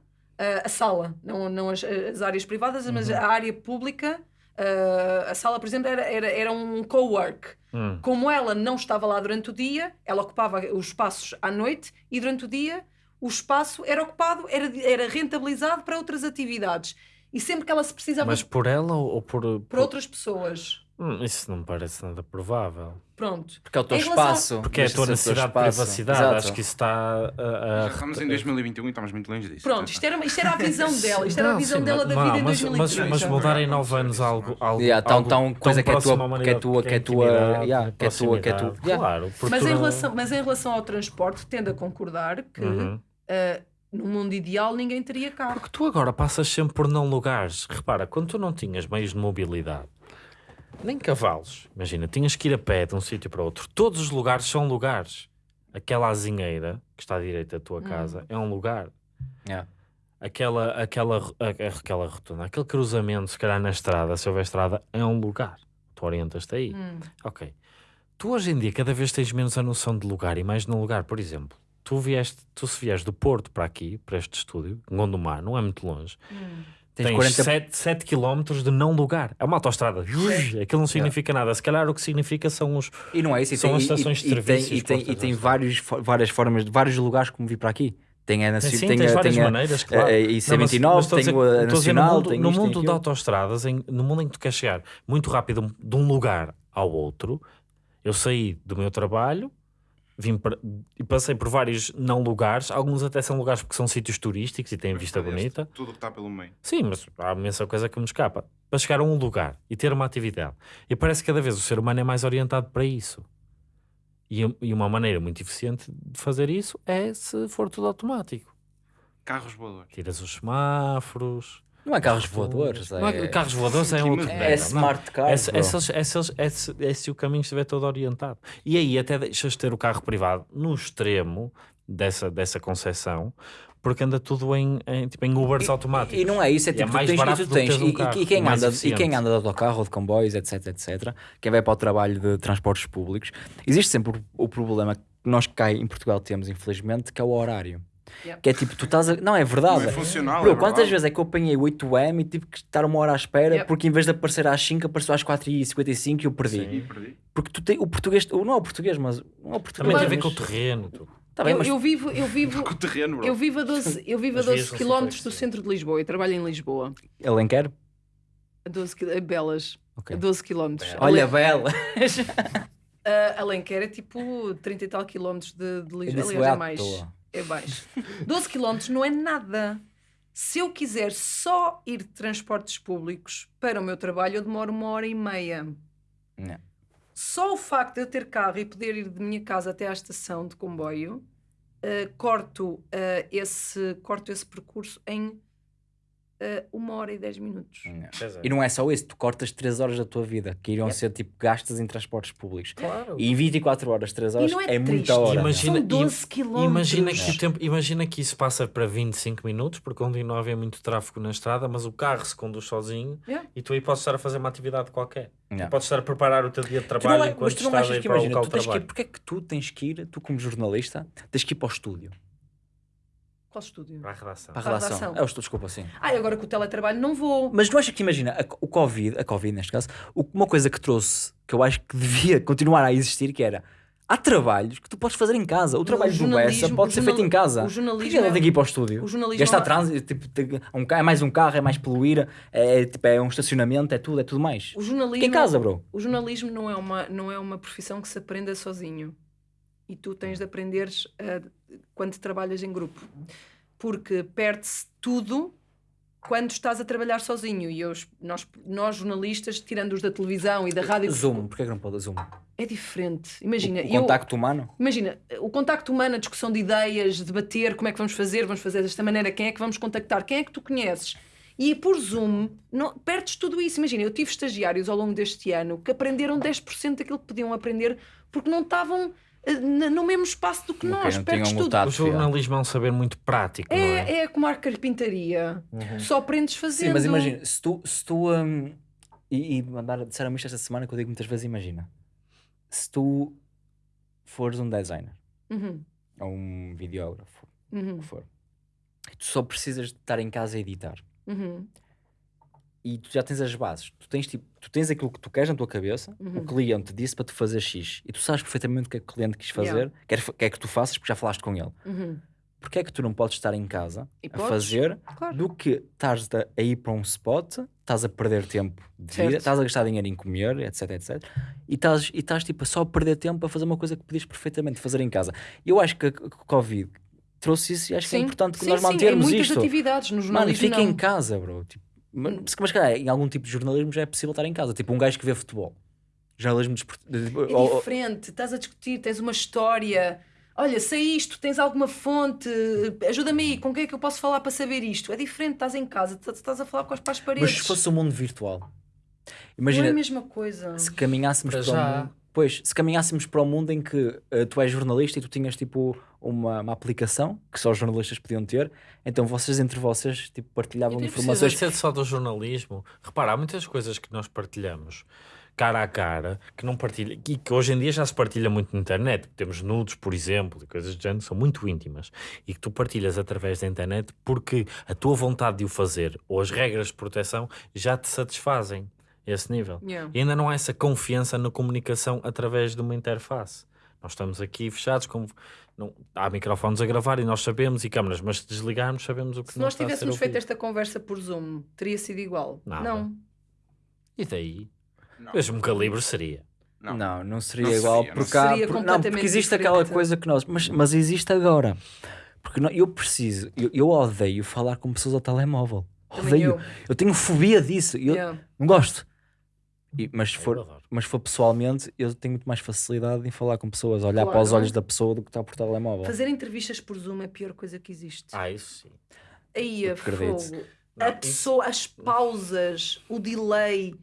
a sala, não, não as, as áreas privadas, mas a área pública. Ah, a sala, por exemplo, era, era, era um co-work. Hum. Como ela não estava lá durante o dia, ela ocupava os espaços à noite e durante o dia o espaço era ocupado, era, era rentabilizado para outras atividades. E sempre que ela se precisava Mas por ela ou ou por. para outras pessoas. Hum, isso não me parece nada provável. Pronto. Porque é o teu Em relação- espaço. Porque é a tua ser o teu necessidade de espaço. privacidade. Exato. Acho que isso está a. a- Já estamos em 2021 e estamos muito longe disso. Pronto, isto era, isto era a visão dela. Isto era a Não, visão sim, dela da vida em mas, 2030. mas, mas mudar em 9 anos algo. algo Yeah, tão, algo tão coisa que é próximo à tua, que é tua, que é tua, intimidade, yeah, que é tua, que é tua. proximidade, Yeah. Claro, porque Mas tu em, não- relação, mas em relação ao transporte, tendo a concordar que Uhum. ah, no mundo ideal ninguém teria carro. Porque tu agora passas sempre por não lugares. Repara, quando tu não tinhas meios de mobilidade, nem cavalos, imagina, tinhas que ir a pé de um sítio para outro. Todos os lugares são lugares. Aquela azinheira que está à direita da tua Hum. casa é um lugar. Yeah. Aquela, aquela, a- aquela rotunda, aquele cruzamento, se calhar na estrada, se houver estrada, é um lugar. Tu orientas-te aí. Hum. Ok. Tu hoje em dia cada vez tens menos a noção de lugar e mais no lugar. Por exemplo, tu vieste, tu se vieres do Porto para aqui, para este estúdio, Gondomar, não é muito longe. Hum. Tens Tens 40 7, 7 km de não lugar. É uma autostrada. Aquilo não significa nada. Se calhar o que significa são os. E não é isso, e São tem, as e- estações e, de e tem, e tem, e tem vários, várias formas, de vários lugares como vir para aqui. Tem a, Sim, tem a, várias tem a, maneiras, claro. a, a Não, mas- IC29, mas estou a tem dizer- o a a dizer, Nacional, no mundo, no mundo de autostradas, em- no mundo em que tu queres chegar muito rápido de um lugar ao outro, eu saí do meu trabalho, vim para- e passei por vários não lugares, alguns até são lugares porque são sítios turísticos e têm vista bonita. Tudo que está pelo meio. Sim, mas há imensa coisa que me escapa. Para chegar a um lugar e ter uma atividade. E parece que cada vez o ser humano é mais orientado para isso. E, e uma maneira muito eficiente de fazer isso é se for tudo automático. Carros voadores. Tiras os semáforos. Não é carros voadores, Não é- é, carros voadores é outro. mas- é smart bro. esse, esse, esse, esse, se o caminho estiver todo orientado. E aí até deixas de ter o carro privado no extremo dessa, dessa concepção, porque anda tudo em, em, tipo, em Ubers automáticos. E não é isso, é E é tipo, tu mais tens, barato tu do que tens um e- e, carro, e quem mais anda, e quem anda de autocarro ou de comboios, etc, etc, quem vai para o trabalho de transportes públicos, existe sempre o, o problema que nós cá em Portugal temos, infelizmente, que é o horário. Yeah. Que é tipo, tu estás a... Não, é verdade. Não é funcional. Bro, é quantas verdade. vezes é que eu apanhei 8M e tive que estar uma hora à espera Yep. porque em vez de aparecer às 5 apareceu às 4h55 e eu perdi. Sim. Perdi. Porque tu tem, o português, ou não é o português, mas não é o português. Também tem a ver com o terreno. tudo. Tá bem, eu, mas eu vivo, eu vivo, Com o terreno, bro. eu vivo a 12, eu vivo a As vias 12 não são km do centro de Lisboa e trabalho em Lisboa. Alenquer? A 12 qui- a Belas. Ok. A 12 km. Olha, bela. Uh, Alenquer é tipo 30 e tal quilómetros de, de Lisboa. Aliás, é mais. toa. É mais. 12 quilómetros não é nada. Se eu quiser só ir de transportes públicos para o meu trabalho, eu demoro uma hora e meia. Não. Só o facto de eu ter carro e poder ir de minha casa até à estação de comboio, uh, corto, uh, esse, corto esse percurso em uh, uma hora e dez minutos. Pois é. E não é só isso, tu cortas 3 horas da tua vida que iriam ser tipo gastas em transportes públicos. Claro. E em 24 horas, 3 horas não é é, muita hora. Imagina- São 12 quilómetros. Imagina que, tempo, imagina que isso passa para 25 minutos, porque continua a haver muito tráfego na estrada, mas o carro se conduz sozinho Yeah. e tu aí podes estar a fazer uma atividade qualquer. Yeah. Podes estar a preparar o teu dia de Tu não trabalho é- enquanto mas tu não estás a achas ir que para o imagina, local de trabalho. porque é que tu tens que ir, tu como jornalista, tens que ir para o estúdio, Qual estúdio? Para a redação. para a Para a redação. redação. É o estúdio, desculpa, sim. Ah, e agora com o teletrabalho não vou. Mas não achas que imagina, a, o Covid, a Covid neste caso, o- uma coisa que trouxe, que eu acho que devia continuar a existir, que era há trabalhos que tu podes fazer em casa. O trabalho do jornalismo- Bessa pode ser feito em casa. o Por jornalismo que ela é- tem que ir para o estúdio? o jornalismo Gastar é- trânsito, tipo, tem- um, é mais um carro, é mais poluir, é, tipo, é um estacionamento, é tudo, é tudo mais. O jornalismo, Fica em casa, bro. o jornalismo não é, uma, não é uma profissão que se aprenda sozinho. E tu tens de aprenderes ah, quando trabalhas em grupo. Porque perde-se tudo quando estás a trabalhar sozinho. E eu, nós, nós, jornalistas, tirando os da televisão e da rádio, Zoom, porquê que não pode Zoom? é diferente. Imagina, o, o eu- contacto humano? Imagina, o contacto humano, a discussão de ideias, debater como é que vamos fazer, vamos fazer desta maneira, quem é que vamos contactar, quem é que tu conheces. E por Zoom, não, perdes tudo isso. Imagina, eu tive estagiários ao longo deste ano que aprenderam 10% daquilo que podiam aprender porque não estavam no mesmo espaço do que Ok, nós, não perdes tudo. O jornalismo é um saber muito prático, não é? É, é como a carpintaria. Tu só aprendes fazendo. Sim, mas imagina, se tu, se tu hum, e, e mandar, disseram isto esta semana que eu digo muitas vezes, imagina, se tu fores um designer Uhum, ou um videógrafo, o uhum, que for, e tu só precisas de estar em casa a editar uhum. E tu já tens as bases, tu tens, tipo, tu tens aquilo que tu queres na tua cabeça, Uhum. o cliente disse para tu fazer X e tu sabes perfeitamente o que é que o cliente quis fazer, Yeah. quer, quer que tu faças porque já falaste com ele. uhum. Porquê é que tu não podes estar em casa E a podes, fazer Claro. do que estás a, ir para um spot, estás a perder tempo de vida, estás a gastar dinheiro em comer, etc, etc. E estás, e estás tipo, só a perder tempo a fazer uma coisa que podias perfeitamente fazer em casa. Eu acho que a- Covid trouxe isso e acho que é Sim. importante que Sim, nós sim, em mantermos muitas isto. atividades no Mano, fica não. em casa, bro. Tipo, mas, mas calhar, em algum tipo de jornalismo já é possível estar em casa. Tipo, um gajo que vê futebol. Jornalismo desportivo. É diferente, estás a discutir, tens uma história. Olha, sei isto, tens alguma fonte, ajuda-me aí, com quem é que eu posso falar para saber isto? É diferente, estás em casa, estás- a falar com as para as Mas paredes. se fosse um mundo virtual, Não é imagina a mesma coisa. se caminhássemos Para para, já. o mundo. Pois, se caminhássemos para o mundo em que eh, tu és jornalista e tu tinhas tipo uma, uma aplicação que só os jornalistas podiam ter, então vocês entre vocês tipo, partilhavam E informações. precisa ser só do jornalismo. Repara, há muitas coisas que nós partilhamos cara a cara que não partilha e que hoje em dia já se partilha muito na internet. Temos nudes, por exemplo, e coisas do género que são muito íntimas e que tu partilhas através da internet porque a tua vontade de o fazer ou as regras de proteção já te satisfazem esse nível. Yeah. E ainda não há essa confiança na comunicação através de uma interface. Nós estamos aqui fechados, com, não, há microfones a gravar e nós sabemos e câmaras, mas se desligarmos sabemos o que Se não nós está a ser tivéssemos feito esta conversa por Zoom, teria sido igual? Nada. Não. E daí? Não. Mesmo calibre seria. Não. Não, não seria Não igual seria, não porque, há- seria por- não, porque existe diferente. aquela coisa que nós. Mas, mas existe agora. Porque não- eu preciso, eu, eu odeio falar com pessoas ao telemóvel. Também Odeio. eu. Eu tenho fobia disso. Eu Yeah. não gosto. E- mas, se Eu for, mas se for pessoalmente, eu tenho muito mais facilidade em falar com pessoas, olhar para os Claro. olhos da pessoa do que está por telemóvel. Fazer entrevistas por Zoom é a pior coisa que existe. Ah, isso sim. Aí a acredito. fogo. Não, a isso- pessoa, as pausas, o delay.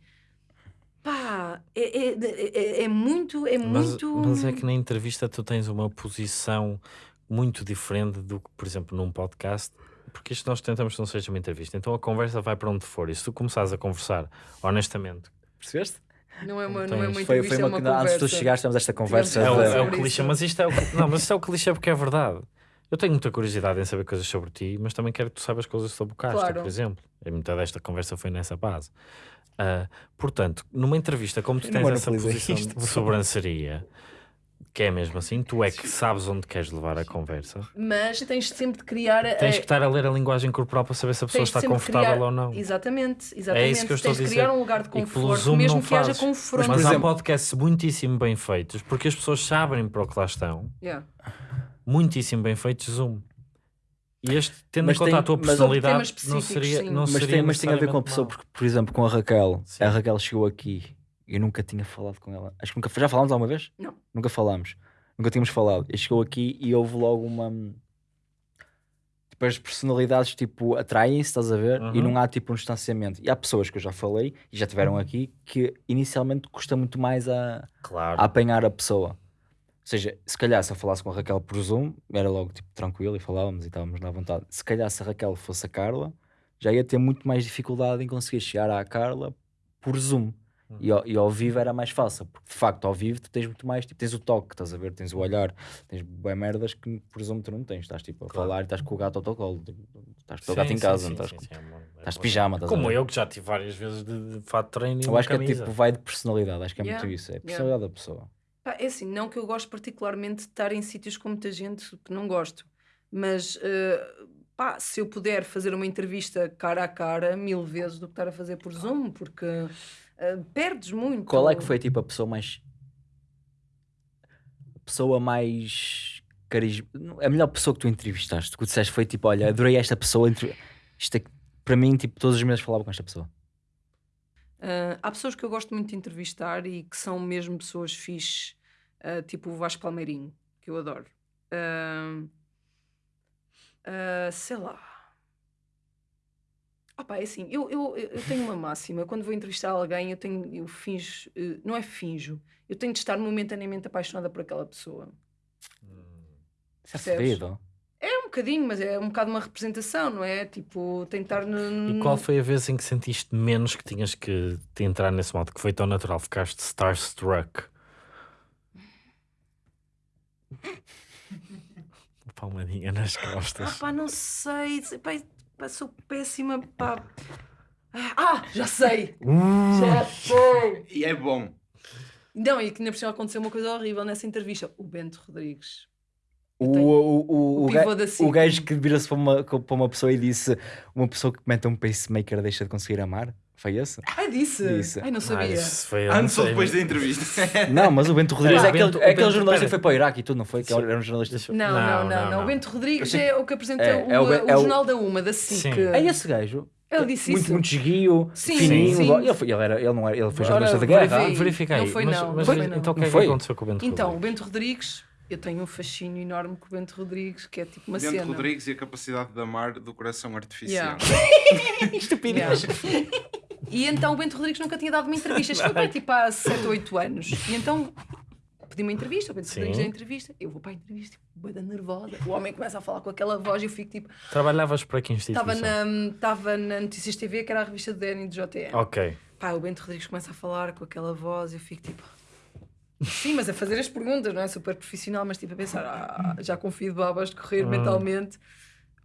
Pá, é, é, é, é muito. É Mas, muito. mas é que na entrevista tu tens uma posição muito diferente do que, por exemplo, num podcast. Porque isto nós tentamos que não seja uma entrevista. Então a conversa vai para onde for. E se tu começares a conversar honestamente, Percebeste? Não é uma, Então, não é uma Foi, entrevista, foi é uma, uma que antes de tu conversa. chegares, tivemos esta conversa. é o, Sim, de- é o clichê. isso. Mas isto é o, não, mas isto é o clichê porque é verdade. Eu tenho muita curiosidade em saber coisas sobre ti, mas também quero que tu saibas coisas sobre o Castro, Claro. por exemplo. E muita desta conversa foi nessa base. Ah, portanto, numa entrevista, como tu tens essa posição isto, de sobranceria, que é mesmo assim, tu é que sabes onde queres levar a conversa. Mas tens sempre de criar. a- Tens que estar a ler a linguagem corporal para saber se a pessoa tens está confortável criar- ou não. Exatamente, exatamente. É isso que eu estou tens a de dizer. criar um lugar de E conforto, Zoom mesmo não que haja confronto. Mas há exemplo- podcasts muitíssimo bem feitos, porque as pessoas sabem para o que lá estão, Yeah. muitíssimo bem feitos Zoom. E este, tendo Mas em conta tem- a tua mas- personalidade, não seria, sim. não mas, seria tem, mas tem a ver com a pessoa, porque, por exemplo, com a Raquel, Sim. a Raquel chegou aqui eu nunca tinha falado com ela. Acho que nunca já falámos alguma vez? Não. Nunca falámos. Nunca tínhamos falado. E chegou aqui e houve logo uma. Tipo, as personalidades tipo, atraem-se, estás a ver? E Uhum. não há tipo um distanciamento. E há pessoas que eu já falei e já tiveram aqui que inicialmente custa muito mais a, Claro. a apanhar a pessoa. Ou seja, se calhar se eu falasse com a Raquel por Zoom, era logo tipo tranquilo e falávamos e estávamos na vontade. Se calhar se a Raquel fosse a Carla, já ia ter muito mais dificuldade em conseguir chegar à Carla por Zoom. E, ao, e ao vivo era mais fácil, porque de facto ao vivo tu tens muito mais, tipo, tens o toque, estás a ver, tens o olhar, tens bem merdas que por Zoom tu não tens, estás tipo a Claro. falar e estás com o gato ao teu colo, tipo, estás com o gato em casa, sim, não estás, sim, com- sim, é uma- é estás de pijama, estás a Como ver? eu que já tive várias vezes de, de fato treino e Eu acho que é camisa. tipo, vai de personalidade, acho que é Yeah, muito isso, é a yeah. personalidade da pessoa. Pá, é assim, não que eu gosto particularmente de estar em sítios com muita gente que não gosto, mas eh, pá, se eu puder fazer uma entrevista cara a cara, mil vezes do que estar a fazer por Zoom, porque eh, perdes muito. Qual é que foi tipo a pessoa mais. A pessoa mais. Carisma... A melhor pessoa que tu entrevistaste? Que tu disseste foi tipo: olha, adorei esta pessoa. entre- Isto é... Para mim, tipo, todos os meses falava com esta pessoa. Ah, há pessoas que eu gosto muito de entrevistar e que são mesmo pessoas fixe, ah, tipo o Vasco Palmeirinho, que eu adoro. Ah, ah, sei lá. Opa, é assim, eu, eu, eu tenho uma máxima. Quando vou entrevistar alguém, eu tenho, eu finjo, eh, não é finjo, eu tenho de estar momentaneamente apaixonada por aquela pessoa. Isso é Percebes? É um bocadinho, mas é um bocado uma representação, não é? Tipo, tentar. No... E qual foi a vez em que sentiste menos que tinhas que te entrar nesse modo? Que foi tão natural, ficaste starstruck? Palmadinha nas Ah, costas. pá, não sei. Pá, pá, sou péssima. Pá. Ah, já sei! Já sei! E é bom. Não, e que ainda por cima aconteceu uma coisa horrível nessa entrevista. O Bento Rodrigues. O, o, o, o o, ga- pivô da o gajo que vira-se para uma, para uma pessoa e disse: Uma pessoa que mete um pacemaker deixa de conseguir amar? Foi esse? Ai, disse! Disse. Ai, não Ah, sabia. isso foi Antes ou depois da mas- entrevista? Não, mas o Bento Rodrigues É, é, aquele, Bento- é aquele Bento- jornalista que foi para o Iraque e tudo, não foi? Que era um jornalista. Não, não, não, Não, não. não. O Bento Rodrigues é o que apresenta É, o, é o Ben- o é o- Jornal da Uma, da SIC. É esse gajo. Ele disse muito, isso. muito esguio, Sim, fininho. sim. Ele, foi, ele, era, ele, não era, ele foi jornalista vai guerra. ver. Verifica aí. Não foi mas, não, mas não foi não. então o que é que foi? aconteceu com o Bento Então, o Rodrigues? Bento Rodrigues, eu tenho um fascínio enorme com o Bento Rodrigues, que é tipo uma Bento cena. Rodrigues e a capacidade de amar do coração artificial. Yeah. Estupidez. Yeah. E então o Bento Rodrigues nunca tinha dado uma entrevista. Isto foi para tipo há 7 ou 8 anos. E então pedi uma entrevista, o Bento. Rodrigues a entrevista. Eu vou para a entrevista, tipo, bué da nervosa. O homem começa a falar com aquela voz e eu fico tipo. Trabalhavas para que instituição? Estava na, estava na Notícias TV, que era a revista do DN e do JTN. Ok. Pá, o Bento Rodrigues começa a falar com aquela voz e eu fico tipo. Sim, mas a fazer as perguntas, não é? Super profissional, mas tipo a pensar, ah, já confio de babas de correr Hum. mentalmente.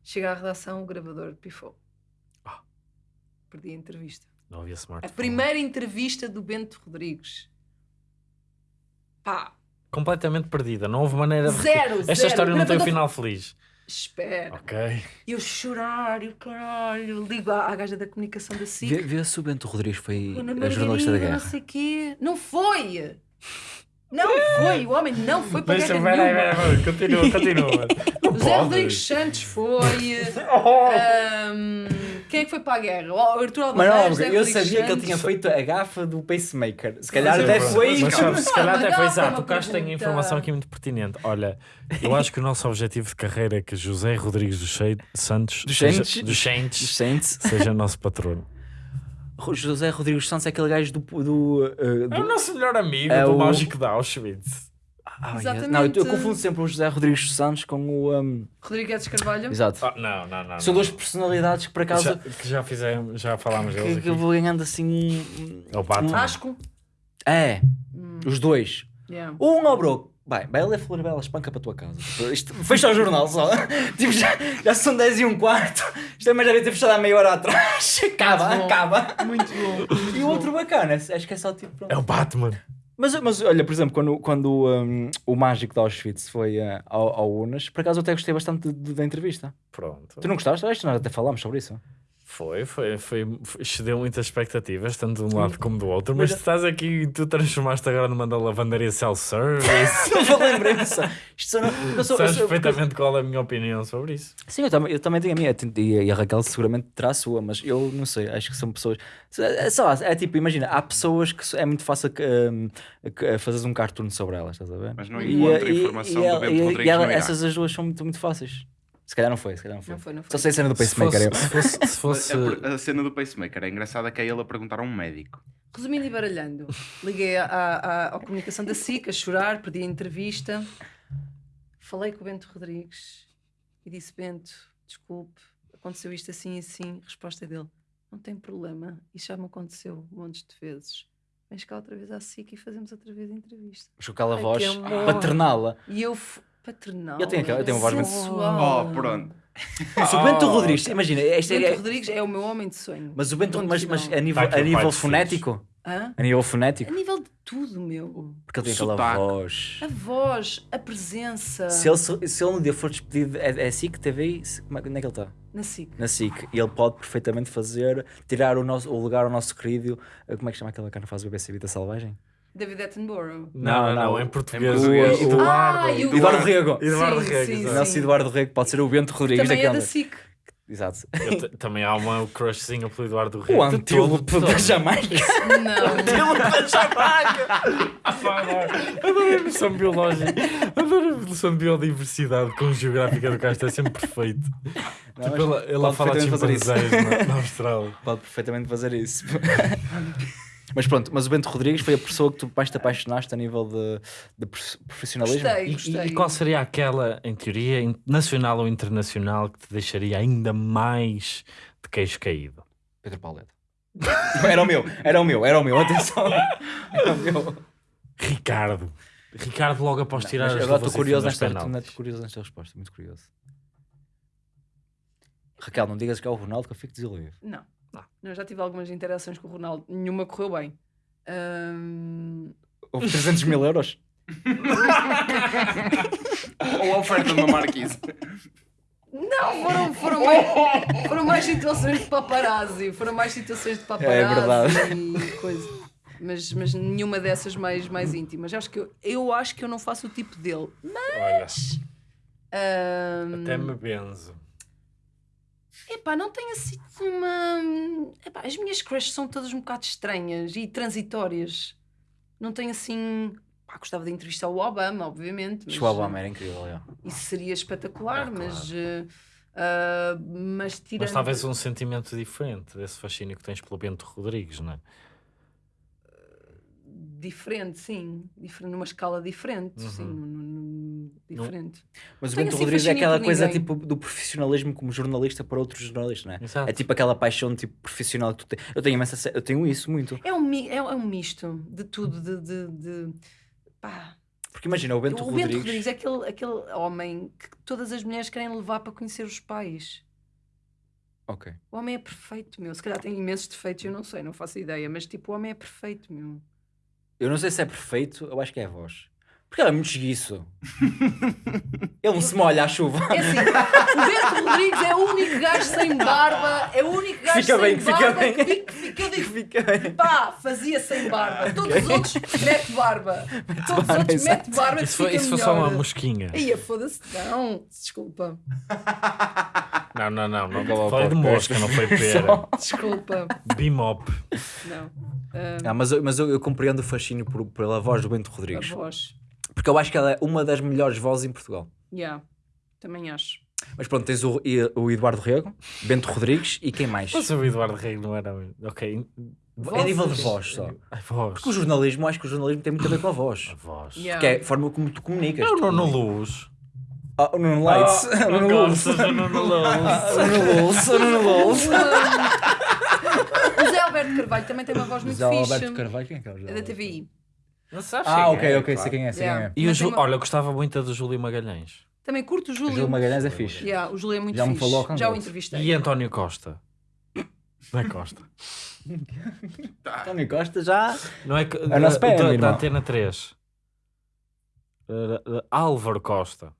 Chega à redação, o gravador pifou. Ah. Perdi a entrevista. Não havia A smartphone. primeira entrevista do Bento Rodrigues. Pá, Completamente perdida. Não houve maneira de... zero, Esta zero. história não tem o gravador- final feliz. Espera. Ok. Eu chorar, e o caralho. Ligo à, à gaja da comunicação da SIC. Vê, vê se o Bento Rodrigues foi a jornalista da guerra. Não sei quê. Não foi! Não foi! O homem não foi para Mas guerra nenhuma. espera aí, continua, continua. Zé. Rodrigues Santos foi. Oh. Quem é que foi para a guerra? O Arthur Mas não, Alvarez, eu sabia que ele tinha feito a gafa do pacemaker. Se calhar Mas até é foi. Mas sabe, se calhar Não, até foi exato. foi O Castro tem informação aqui muito pertinente. Olha, eu acho que o nosso objetivo de carreira é que José Rodrigues dos Santos Dos seja- Santos? seja nosso patrono. José Rodrigues Santos é aquele gajo do. do, uh, do- É o nosso melhor amigo É do o- Mágico de Auschwitz. Ah, Exatamente. Não, eu, eu confundo sempre o José Rodrigues Santos com o. um, Rodrigues Carvalho. Exato. Ah, não, não, não. São não. duas personalidades que por acaso. já, que já fizemos, já falámos deles que, eu vou ganhando assim. um- É o Batman. Asco. É, Hum, os dois. yeah. Um ao broco. Vai, vai ler Florbela, espanca para a tua casa. Isto, fecha o jornal só. tipo, já, já são 10 e um quarto. Isto também já devia ter fechado há meia hora atrás. Acaba, acaba. Muito bom. muito E o outro bacana, acho que é só tipo. pronto. É o Batman. Mas, mas olha, por exemplo, quando, quando um, o mágico de Auschwitz foi uh, ao, ao Unas, por acaso eu até gostei bastante de- de- da entrevista. Pronto. Tu não gostaste? Acho que nós até falámos sobre isso. Foi, foi, foi, foi- excedeu muitas expectativas, tanto de um lado como do outro, mas Mas- tu estás aqui e tu transformaste agora numa da lavandaria self-service. Não lembrei-me só. Isto não, eu sou, Sabes perfeitamente qual é a minha opinião sobre isso. Sim, eu também, eu também tenho a minha. E, e a Raquel seguramente terá a sua, mas eu não sei. Acho que são pessoas. É, sei lá, é tipo, imagina, há pessoas que é muito fácil que, um, que fazeres um cartoon sobre elas, estás a ver? Mas não E, encontra e- informação e do ela- Bento e- e Rodrigues ela- no Iraque. Essas as duas são muito, muito fáceis. Se calhar não foi, se calhar não foi. Não foi, não foi. Só sei a cena do Se pacemaker. fosse, se fosse, se fosse- A, a cena do pacemaker é engraçada que é ele a perguntar a um médico. Resumindo e baralhando, liguei à, à, à comunicação da SIC a chorar, perdi a entrevista. Falei com o Bento Rodrigues e disse: Bento, desculpe, aconteceu isto assim e assim. Resposta dele: Não tem problema, isso já me aconteceu montes de vezes. Vens cá outra vez à SIC e fazemos outra vez a entrevista. Mas com aquela Ai, voz paternal. E eu, paternal, Eu tenho aquela- eu tenho uma voz muito- sensual. Oh, pronto. Mas o Bento Rodrigues, imagina, este Bento é, Rodrigues é o meu homem de sonho. mas o Bento, Ponto mas, mas final. a nível, Tá aqui a o pai nível dos fonético, Hã? a nível A fonético, nível de tudo, meu. porque ele tem aquela Sotaque. voz. A voz, a presença. Se ele, se se ele um dia for despedido, é, é SIC, TV, se- como é, onde é que ele está? Na SIC. Na SIC. E ele pode perfeitamente fazer, tirar o, nosso, o lugar ao nosso querido, eh, como é que chama aquela cara que faz o BBC Vida Selvagem? David Attenborough. Não, não, não, em português. em português. o Eduardo. Ah, e o- Eduardo Rego. Eduardo Sim, Rego, sim. O nosso Eduardo Rego pode ser o Bento Rodrigues Também é daquela. da SIC. Exato. Também há uma crushzinha pelo Eduardo Rego. O antílope da Jamaica. Não. Antílope da Jamaica. Adoro a noção biológica. Adoro a noção de biodiversidade com geográfica do Castro. É sempre perfeito. Não, Tipo, ela, ela pode fala de perfeitamente fazer isso. chimpanzés na, na Austrália. Pode perfeitamente fazer isso. Mas pronto, mas o Bento Rodrigues foi a pessoa que tu mais te apaixonaste a nível de, de prof- profissionalismo. Gostei, E, e- gostei. e qual seria aquela, em teoria, nacional ou internacional, que te deixaria ainda mais de queixo caído? Pedro Pauleta. era o meu, era o meu, era o meu, atenção. Era o meu. Ricardo. Ricardo logo após tirar Mas as agora estou curioso nesta, curioso nesta resposta, muito curioso. Raquel, não digas que é o Ronaldo que eu fico desiludido. Não. Eu já tive algumas interações com o Ronaldo, nenhuma correu bem. Ahm, Houve 300 mil euros. Ou a oferta de uma marquise. Não, foram, foram, mais, foram mais situações de paparazzi. Foram mais situações de paparazzi É verdade. e coisa. Mas, mas nenhuma dessas mais, mais íntimas. Acho que eu, eu acho que eu não faço o tipo dele. Olha, Ahm, até me benzo. Epá, não tenho assim uma. Epá, as minhas crushes são todas um bocado estranhas e transitórias. Não tenho assim. Pá, gostava de entrevistar o Obama, obviamente. Mas, Mas o Obama era incrível, é. Isso seria espetacular, Ah, mas. eh, ah, mas tirando. Mas talvez um sentimento diferente desse fascínio que tens pelo Bento Rodrigues, não é? Diferente, sim. Diferente, numa escala diferente, Uhum. sim. num- num- num- diferente. Mas o Bento assim Rodrigues é aquela coisa tipo do profissionalismo como jornalista para outros jornalistas, não é? Exato. É tipo aquela paixão tipo profissional que tu tens. Eu tenho imensa, eu tenho isso muito. É um, é, é um misto de tudo, de. de, de- pá. Porque imagina, o Bento o Rodrigues. Bento Rodrigues é aquele, aquele homem que todas as mulheres querem levar para conhecer os pais. Ok. O homem é perfeito, meu. Se calhar tem imensos defeitos, eu não sei, não faço ideia, mas tipo, o homem é perfeito, meu. Eu não sei se é perfeito, eu acho que é a voz. Porque ele é muito esguiço. ele não se molha à chuva. É assim, o Bento Rodrigues é o único gajo sem barba, é o único gajo Fica sem bem, fica barba bem. que fica, fica Fica bem. pá, fazia sem barba. Todos os outros mete barba. Todos os barba, outros mete barba Isso foi, fica isso foi só uma mosquinha. Ia, foda-se. Não, desculpa. Não, não, não. não. Acabou o Falei de mosca, não foi pera. Só. Desculpa. Bimop. Não. Ah, Ah, mas eu, mas eu, eu compreendo o fascínio por- pela voz do Bento a Rodrigues. voz. Porque eu acho que ela é uma das melhores vozes em Portugal. Yeah, também acho. Mas pronto, tens o, o Eduardo Rego, Bento Rodrigues e quem mais? Mas o Eduardo Rei não era. Ok. É nível de Vozes. voz só. A voz. Porque o jornalismo, eu acho que o jornalismo tem muito a ver com a voz. A voz. Yeah. Que é a forma como tu comunicas. É o Tu Nuno. Luz. Ah, o Nuno Leitz. o Nuno Luz. Nuno Luz. O Nuno Luz. O Nuno Luz. O Zé Alberto Carvalho também tem uma voz muito José fixe. Alberto Carvalho, quem é que é o José É da? TVI. Não sabes Ah, quem ok, é, ok, claro. sei quem é, sei quem Yeah. é. E o Mas Ju... uma- Olha, eu gostava muito do Júlio Magalhães. Também curto o O Júlio. Júlio Magalhães é fixe. Yeah, o Júlio é muito Já me fixe. falou com Já o entrevistei. E António Costa. Não é Costa. António Costa já. Não é que- É nosso da, PM, da, da irmão. Antena 3. Uh, uh, Álvaro Costa.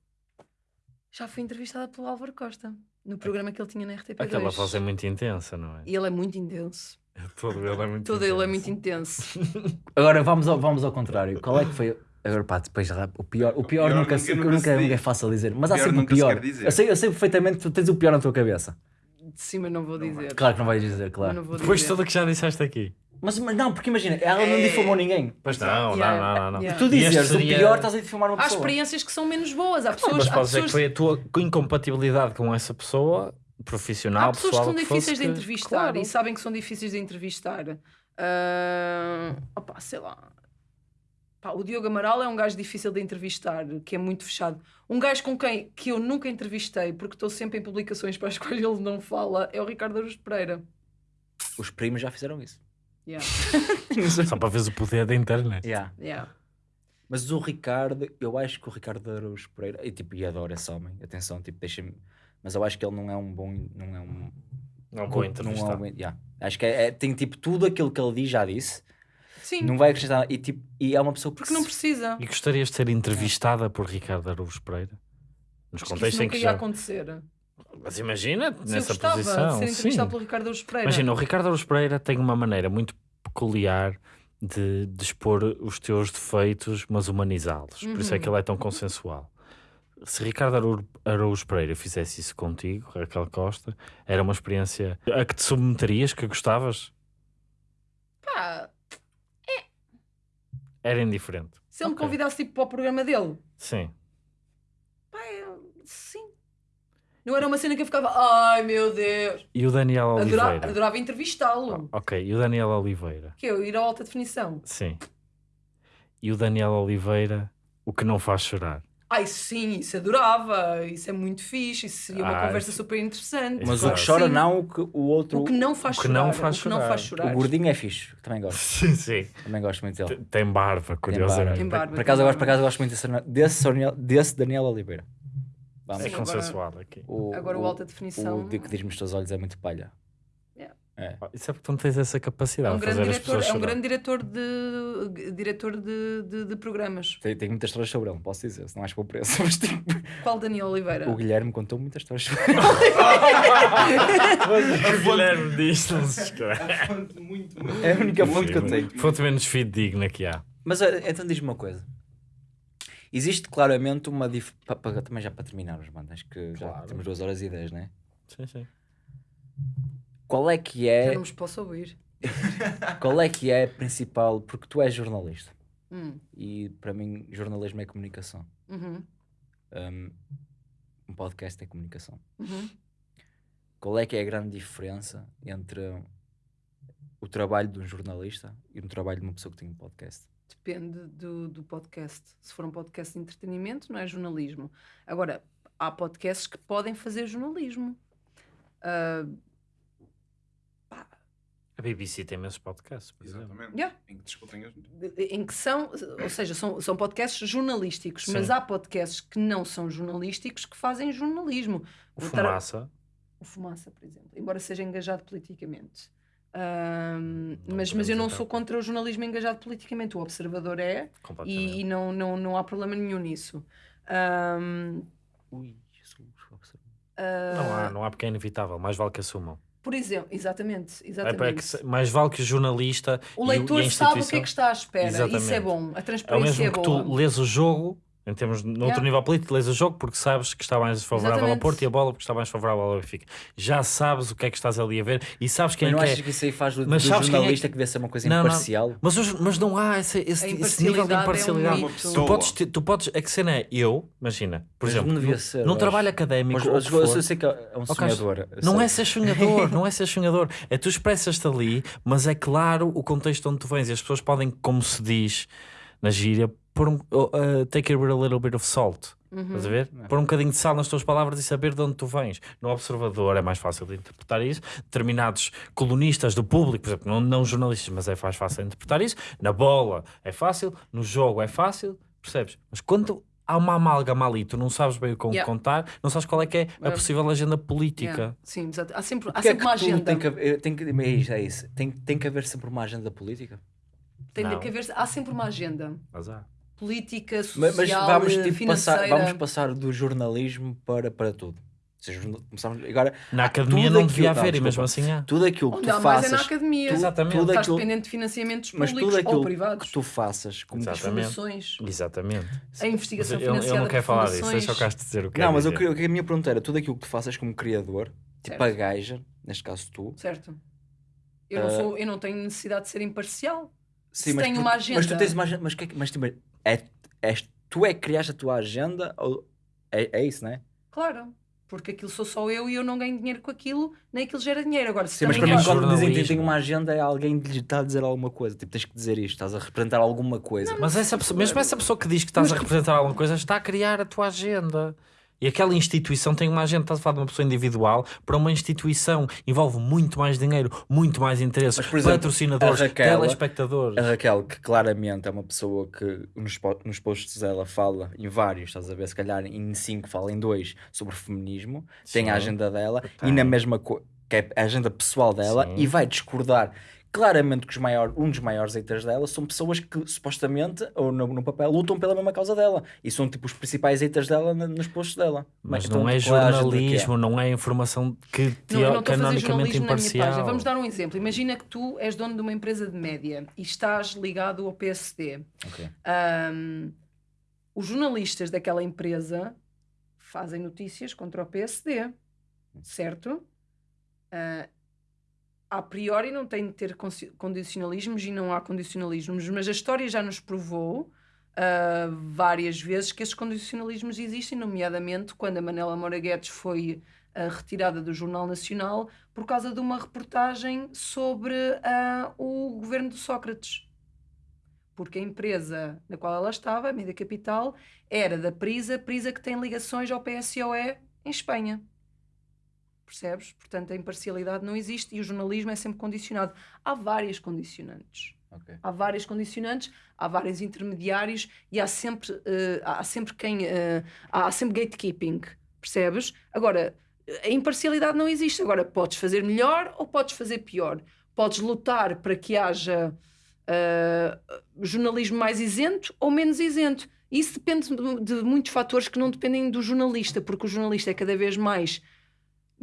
Já fui entrevistada pelo Álvaro Costa. No programa que ele tinha na RTP2. Aquela voz é muito intensa, não é? E ele é muito intenso. Todo ele é muito Todo ele é muito intenso. intenso. Agora vamos ao, vamos ao contrário. Qual é que foi. Agora pá, depois o pior, o pior, pior nunca, nunca- nunca nunca, se nunca é fácil dizer, mas há sempre o pior. Eu sei, eu sei perfeitamente que tu tens o pior na tua cabeça. De cima não vou dizer. Claro que não vais dizer, claro. não vou Depois de tudo o que já disseste aqui. Mas, mas não, porque imagina, ela não difamou ninguém. Pois não, Yeah, não, não, não. não. yeah. Tu dizes seria- o pior, estás a difamar uma Há pessoa. experiências que são menos boas. Há pessoas, Mas há podes dizer que pessoas, foi a tua incompatibilidade com essa pessoa, profissional, há pessoas que pessoal, são o difíceis fosse, de que- entrevistar Claro. e sabem que são difíceis de entrevistar. Ah, opá, sei lá. Pá, o Diogo Amaral é um gajo difícil de entrevistar, que é muito fechado. Um gajo com quem que eu nunca entrevistei, porque estou sempre em publicações para as quais ele não fala, é o Ricardo Araújo Pereira. Os primos já fizeram isso. Yeah, Só para veres o poder da internet. Yeah. yeah. Mas o Ricardo, eu acho que o Ricardo Araújo Pereira, e tipo, e adoro esse homem, atenção, tipo, deixa-me. Mas eu acho que ele não é um bom. Não é um. Não Não vou é entrevistar. um bom- yeah. Acho que é, é- tem tipo tudo aquilo que ele diz, já disse. Sim, Não vai acrescentar. E, tipo, e é uma pessoa que porque não se- precisa. E gostarias de ser entrevistada por Ricardo Araújo Pereira? Nos Acho que isso contextos em nunca que ia já... acontecer. Mas imagina, Se eu nessa gostava posição. de ser sim. entrevistado pelo Ricardo Araújo Pereira. Imagina, o Ricardo Araújo Pereira tem uma maneira muito peculiar de, de expor os teus defeitos, mas humanizá-los. Por isso é que ele é tão consensual. Se Ricardo Araújo- Araújo Pereira fizesse isso contigo, Raquel Costa, era uma experiência a que te submeterias, que gostavas? Pá, Era indiferente. se ele me Ok. convidasse tipo, para o programa dele, Sim. pá, eu- sim. Não era uma cena que eu ficava, ai meu Deus. E o Daniel Oliveira? adorava entrevistá-lo. Ok, e o Daniel Oliveira? Que eu ir à alta definição. Sim. E o Daniel Oliveira, o que não faz chorar? Ai, sim, isso adorava. Isso é muito fixe. Isso seria uma Ah, conversa isso- super interessante. Mas Claro. o que chora Sim. não, o que o outro. O que não faz O que chorar. não faz o que não chorar. faz o chorar. gordinho é fixe. Também gosto. Sim, sim. Também gosto muito dele. Tem barba, Tem barba. curiosamente. Tem barba. Por acaso, eu gosto, por acaso gosto muito desse, desse, Daniel- desse Daniel Oliveira. Vamos. É Sim, agora- consensual aqui. O, Agora o alta O definição. de que diz-me os teus olhos é muito palha. É. Isso é porque tu não tens essa É capacidade um de grande fazer as diretor, pessoas é um chorar. grande diretor de diretor de, de, de programas. Tenho, tenho muitas histórias sobre ele, não posso dizer, se não acho que vou preço. Mas tipo, Qual Daniel Oliveira? o Guilherme contou muitas histórias sobre ele. O Guilherme diz não se muito, muito. É a única fonte que eu tenho. Fonte menos fidedigna que há. Mas eh, então diz-me uma coisa. Existe claramente uma dif... pa- pa- também já para terminar os bandas, que já Claro. temos 2 horas e 10, né? Sim, sim. Qual é que Já é, não nos posso ouvir. qual é que é a principal, porque tu és jornalista Hum, e para mim jornalismo é comunicação. uhum, Um, um podcast é comunicação. uhum. Qual é que é a grande diferença entre o trabalho de um jornalista e um trabalho de uma pessoa que tem um podcast? Depende do, do podcast. Se for um podcast de entretenimento, não é jornalismo. Agora, há podcasts que podem fazer jornalismo. A BBC tem imensos podcasts, por exemplo. Exatamente. Yeah. Em que discutem as em que são, ou seja, são, são podcasts jornalísticos, Sim. mas há podcasts que não são jornalísticos que fazem jornalismo. O Vou estar a- Fumaça. o Fumaça, por exemplo, embora seja engajado politicamente. Não mas, mas eu não podemos sou entrar. contra o jornalismo engajado politicamente. O Observador é e, e não, não, não há problema nenhum nisso. Ahm, Ui, observa. Não ah, há, não há porque é inevitável. Mais vale que assumam. Por exemplo, exatamente, É, exatamente. é que mais vale que o jornalista o leitor e sabe o que é que está à espera. Isso é Exatamente. bom. A É o transparência mesmo é, que boa. tu lês o jogo, em termos, noutro Yeah. nível político, lês o jogo porque sabes que está mais favorável ao Exatamente. Porto e a bola porque está mais favorável ao Benfica. Já sabes o que é que estás ali a ver e sabes quem Mas é não que achas é. que isso aí faz do, Mas do sabes quem é jornalista que- que... deve ser uma coisa Não, não. imparcial? Mas, os- mas não há esse, esse, esse nível de imparcialidade é um tu, podes, ter- tu podes. A que cena é eu, imagina, por Mas exemplo, não ser, num trabalho académico. Mas ou eu, sei que é um sonhador. Não é ser sonhador, não é ser sonhador. É tu expressas-te ali, mas é claro o contexto onde tu vens. E as pessoas podem, como se diz na gíria, pôr um, uh, take it with a little bit of salt. Uhum. Estás a ver? Pôr um bocadinho de sal nas tuas palavras e saber de onde tu vens. No observador é mais fácil de interpretar isso. Determinados colunistas do público, por exemplo, não, não jornalistas, mas é mais fácil de interpretar isso. Na bola é fácil, no jogo é fácil, percebes? Mas quando há uma amálgama ali, tu não sabes bem o que Yeah. contar, não sabes qual é que é a É. possível agenda política. Yeah. Sim, exato. Há sempre, há é sempre uma que tudo agenda. Tem que, haver- tem que, é isso, é isso. Tem, tem que haver sempre uma agenda política. Tem Não. que haver, há sempre uma agenda. Mas há. Política, social, Mas, mas vamos, tipo, financeira. passar, vamos passar do jornalismo para, para tudo. Ou seja, começamos, agora, Na academia tudo não devia não, haver, e mesmo desculpa. assim há. tudo aquilo que Onde tu há mais é faças, na academia. tu- Exatamente. tudo Estás aquilo, dependente de financiamentos mas públicos tudo ou aquilo privados. que tu faças como. Fundações. Exatamente. A investigação Mas eu, eu financiada não quero falar disso, deixa o Castro dizer o que Não, quer mas eu dizer. que a minha pergunta era tudo aquilo que tu faças como criador, tipo Certo. a gaja, neste caso tu. Certo. Eu, não Ah. sou, eu não tenho necessidade de ser imparcial. Sim, Se mas tem por- uma Mas tu agenda. tens uma agenda, mas, que é que- mas tipo, é, és, tu é que criaste a tua agenda ou é, é isso, não é? Claro. Porque aquilo sou só eu e eu não ganho dinheiro com aquilo, nem aquilo gera dinheiro. Agora, se Sim, mas também para mim, quando dizem que tem uma agenda, é alguém que lhe está a dizer alguma coisa. Tipo, tens que dizer isto, estás a representar alguma coisa. Mas essa pessoa, mesmo essa pessoa que diz que estás a representar alguma coisa está a criar a tua agenda. E aquela instituição tem uma agenda, estás a falar de uma pessoa individual, para uma instituição envolve muito mais dinheiro, muito mais interesses, Mas, por exemplo, patrocinadores, a Raquel- telespectadores. A Raquel, que claramente é uma pessoa que nos, nos posts dela fala em vários, estás a ver? Se calhar em cinco fala em dois sobre feminismo, tem a Sim. agenda dela e na mesma coisa, que é a agenda pessoal dela, Sim. e vai discordar claramente que os maior, um dos maiores haters dela são pessoas que supostamente, ou no, no papel, lutam pela mesma causa dela e são tipo os principais haters dela na- nos posts dela. Mas Então, não é que é? jornalismo, não é informação que Não, eu não teo- estou a fazer canonicamente jornalismo na minha imparcial. página. Vamos dar um exemplo. Imagina que tu és dono de uma empresa de média e estás ligado ao PSD. Ok. Ahm, os jornalistas daquela empresa fazem notícias contra o PSD, certo? Ah, a priori não tem de ter condicionalismos e não há condicionalismos, mas a história já nos provou ah, várias vezes que esses condicionalismos existem, nomeadamente quando a Manela Moura Guedes foi ah, retirada do Jornal Nacional por causa de uma reportagem sobre ah, o governo de Sócrates. Porque a empresa na qual ela estava, a Media Capital, era da Prisa, Prisa que tem ligações ao PSOE em Espanha. Percebes? Portanto, a imparcialidade não existe e o jornalismo é sempre condicionado. Há várias condicionantes. Ok. Há várias condicionantes, há vários intermediários e há sempre, eh, há sempre quem. eh, há sempre gatekeeping. Percebes? Agora, a imparcialidade não existe. Agora, podes fazer melhor ou podes fazer pior. Podes lutar para que haja eh, jornalismo mais isento ou menos isento. Isso depende de, de muitos fatores que não dependem do jornalista, porque o jornalista é cada vez mais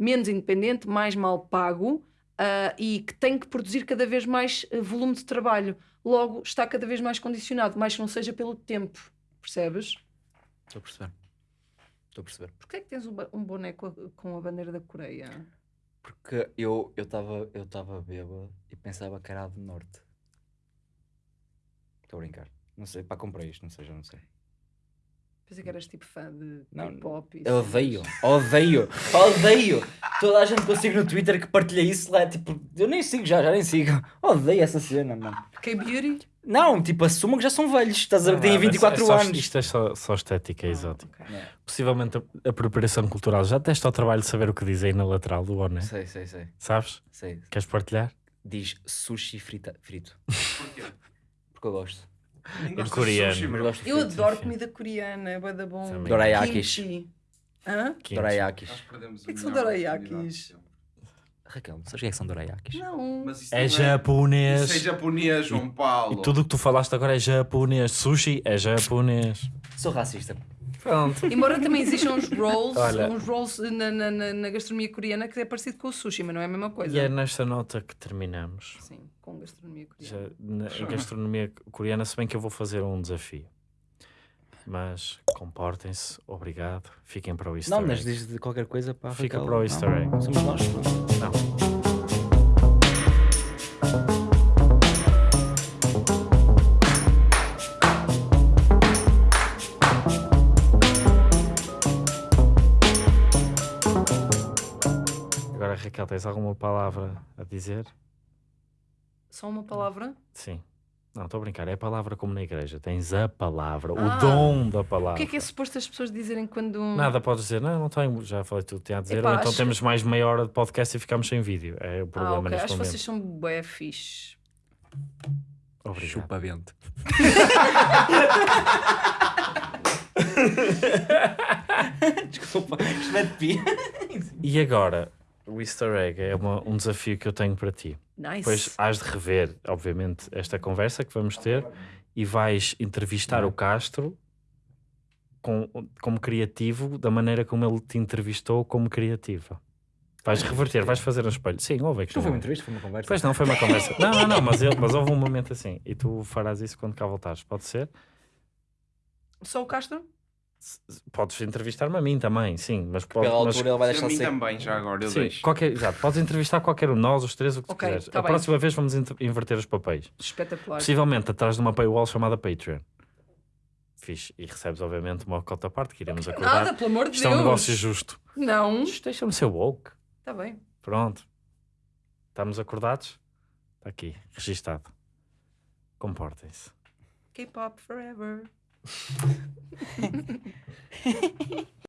menos independente, mais mal pago ah, e que tem que produzir cada vez mais eh, volume de trabalho. Logo, está cada vez mais condicionado, mais que não seja pelo tempo. Percebes? Estou a perceber. Estou a perceber. Porquê é que tens um, um boneco com a bandeira da Coreia? Porque eu estava eu tava bêbado e pensava que era a do norte. Estou a brincar. Não sei, pá, comprei isto, não sei, já não sei. Pensei que eras tipo fã de Não, e Eu odeio, odeio, odeio. Toda a gente que eu sigo no Twitter que partilha isso lá, tipo, eu nem sigo já, já nem sigo. Odeio essa cena, mano. K-beauty? Não, tipo, assumam que já são velhos, estás a ver? Têm Não, 24 é só- anos. Isto é só, só estética exótica. Ok. Possivelmente a apropriação cultural. Já teste ao trabalho de saber o que diz aí na lateral do boné? Sei, sei, sei, Sabes? sei. Queres partilhar? Diz sushi frita, frito. Porquê? Porque eu gosto. Nem gosto de coreano. sushi, Eu frito. adoro comida coreana, é bué da bom. Dorayakis. Hã? Dorayakis. O que é que são dorayakis? Raquel, sabes o que é que são dorayakis? Não. Mas isso É não japonês. Isso é japonês, João Paulo. E tudo o que tu falaste agora é japonês. Sushi é japonês. Sou racista. Pronto. Embora também existam uns rolls, Olha. uns rolls na, na, na- na gastronomia coreana que é parecido com o sushi, mas não é a mesma coisa. E é nesta nota que terminamos. Sim, com gastronomia coreana. Já na a gastronomia coreana, se bem que eu vou fazer um desafio. Mas comportem-se, obrigado. Fiquem para o Easter Não, mas diz de qualquer coisa para a Fica para o easter egg. Somos nós. Não. Raquel, tens alguma palavra a dizer? Só uma palavra? Sim. Não, estou a brincar. É a palavra como na igreja. Tens a palavra, Ah. o dom da palavra. O que é que é suposto as pessoas dizerem quando. Nada, podes dizer, não, não tenho, já falei tudo que tinha a dizer, Epá, ou então acho- temos mais meia hora de podcast e ficamos sem vídeo. É o Ah, problema ok. neste Acho que momento. vocês são bué fixe. Obrigado. Chupa vento. Desculpa, isto é de pi. E agora, o Easter egg é uma- um desafio que eu tenho para ti. Nice. Depois hás de rever, obviamente, esta conversa que vamos ter e vais entrevistar o Castro com, como criativo da maneira como ele te entrevistou como criativa. Vais reverter, vais fazer um espelho. Sim, houve aqui. Não foi um- uma entrevista, foi uma conversa. Pois não, foi uma conversa. não, não, não, mas, ele- mas houve um momento assim. E tu farás isso quando cá voltares. Pode ser? Só o Castro? Podes entrevistar-me a mim também, sim. Mas, pode, Pela mas altura ele vai deixar mim ser. também, já agora, eu sim, deixo. qualquer, exato, podes entrevistar qualquer um de nós, os três, o que tu Ok, quiseres. tá a bem. próxima vez vamos inverter os papéis. Espetacular. Possivelmente atrás de uma paywall chamada Patreon. Fixe. E recebes, obviamente, uma cota à parte que iremos acordar. Nada, pelo amor de Isto é Deus. um negócio justo. Não. Deixa-me ser woke. Está bem. Pronto. Estamos acordados? Está aqui, registado. Comportem-se. K-pop forever. ハハハハ。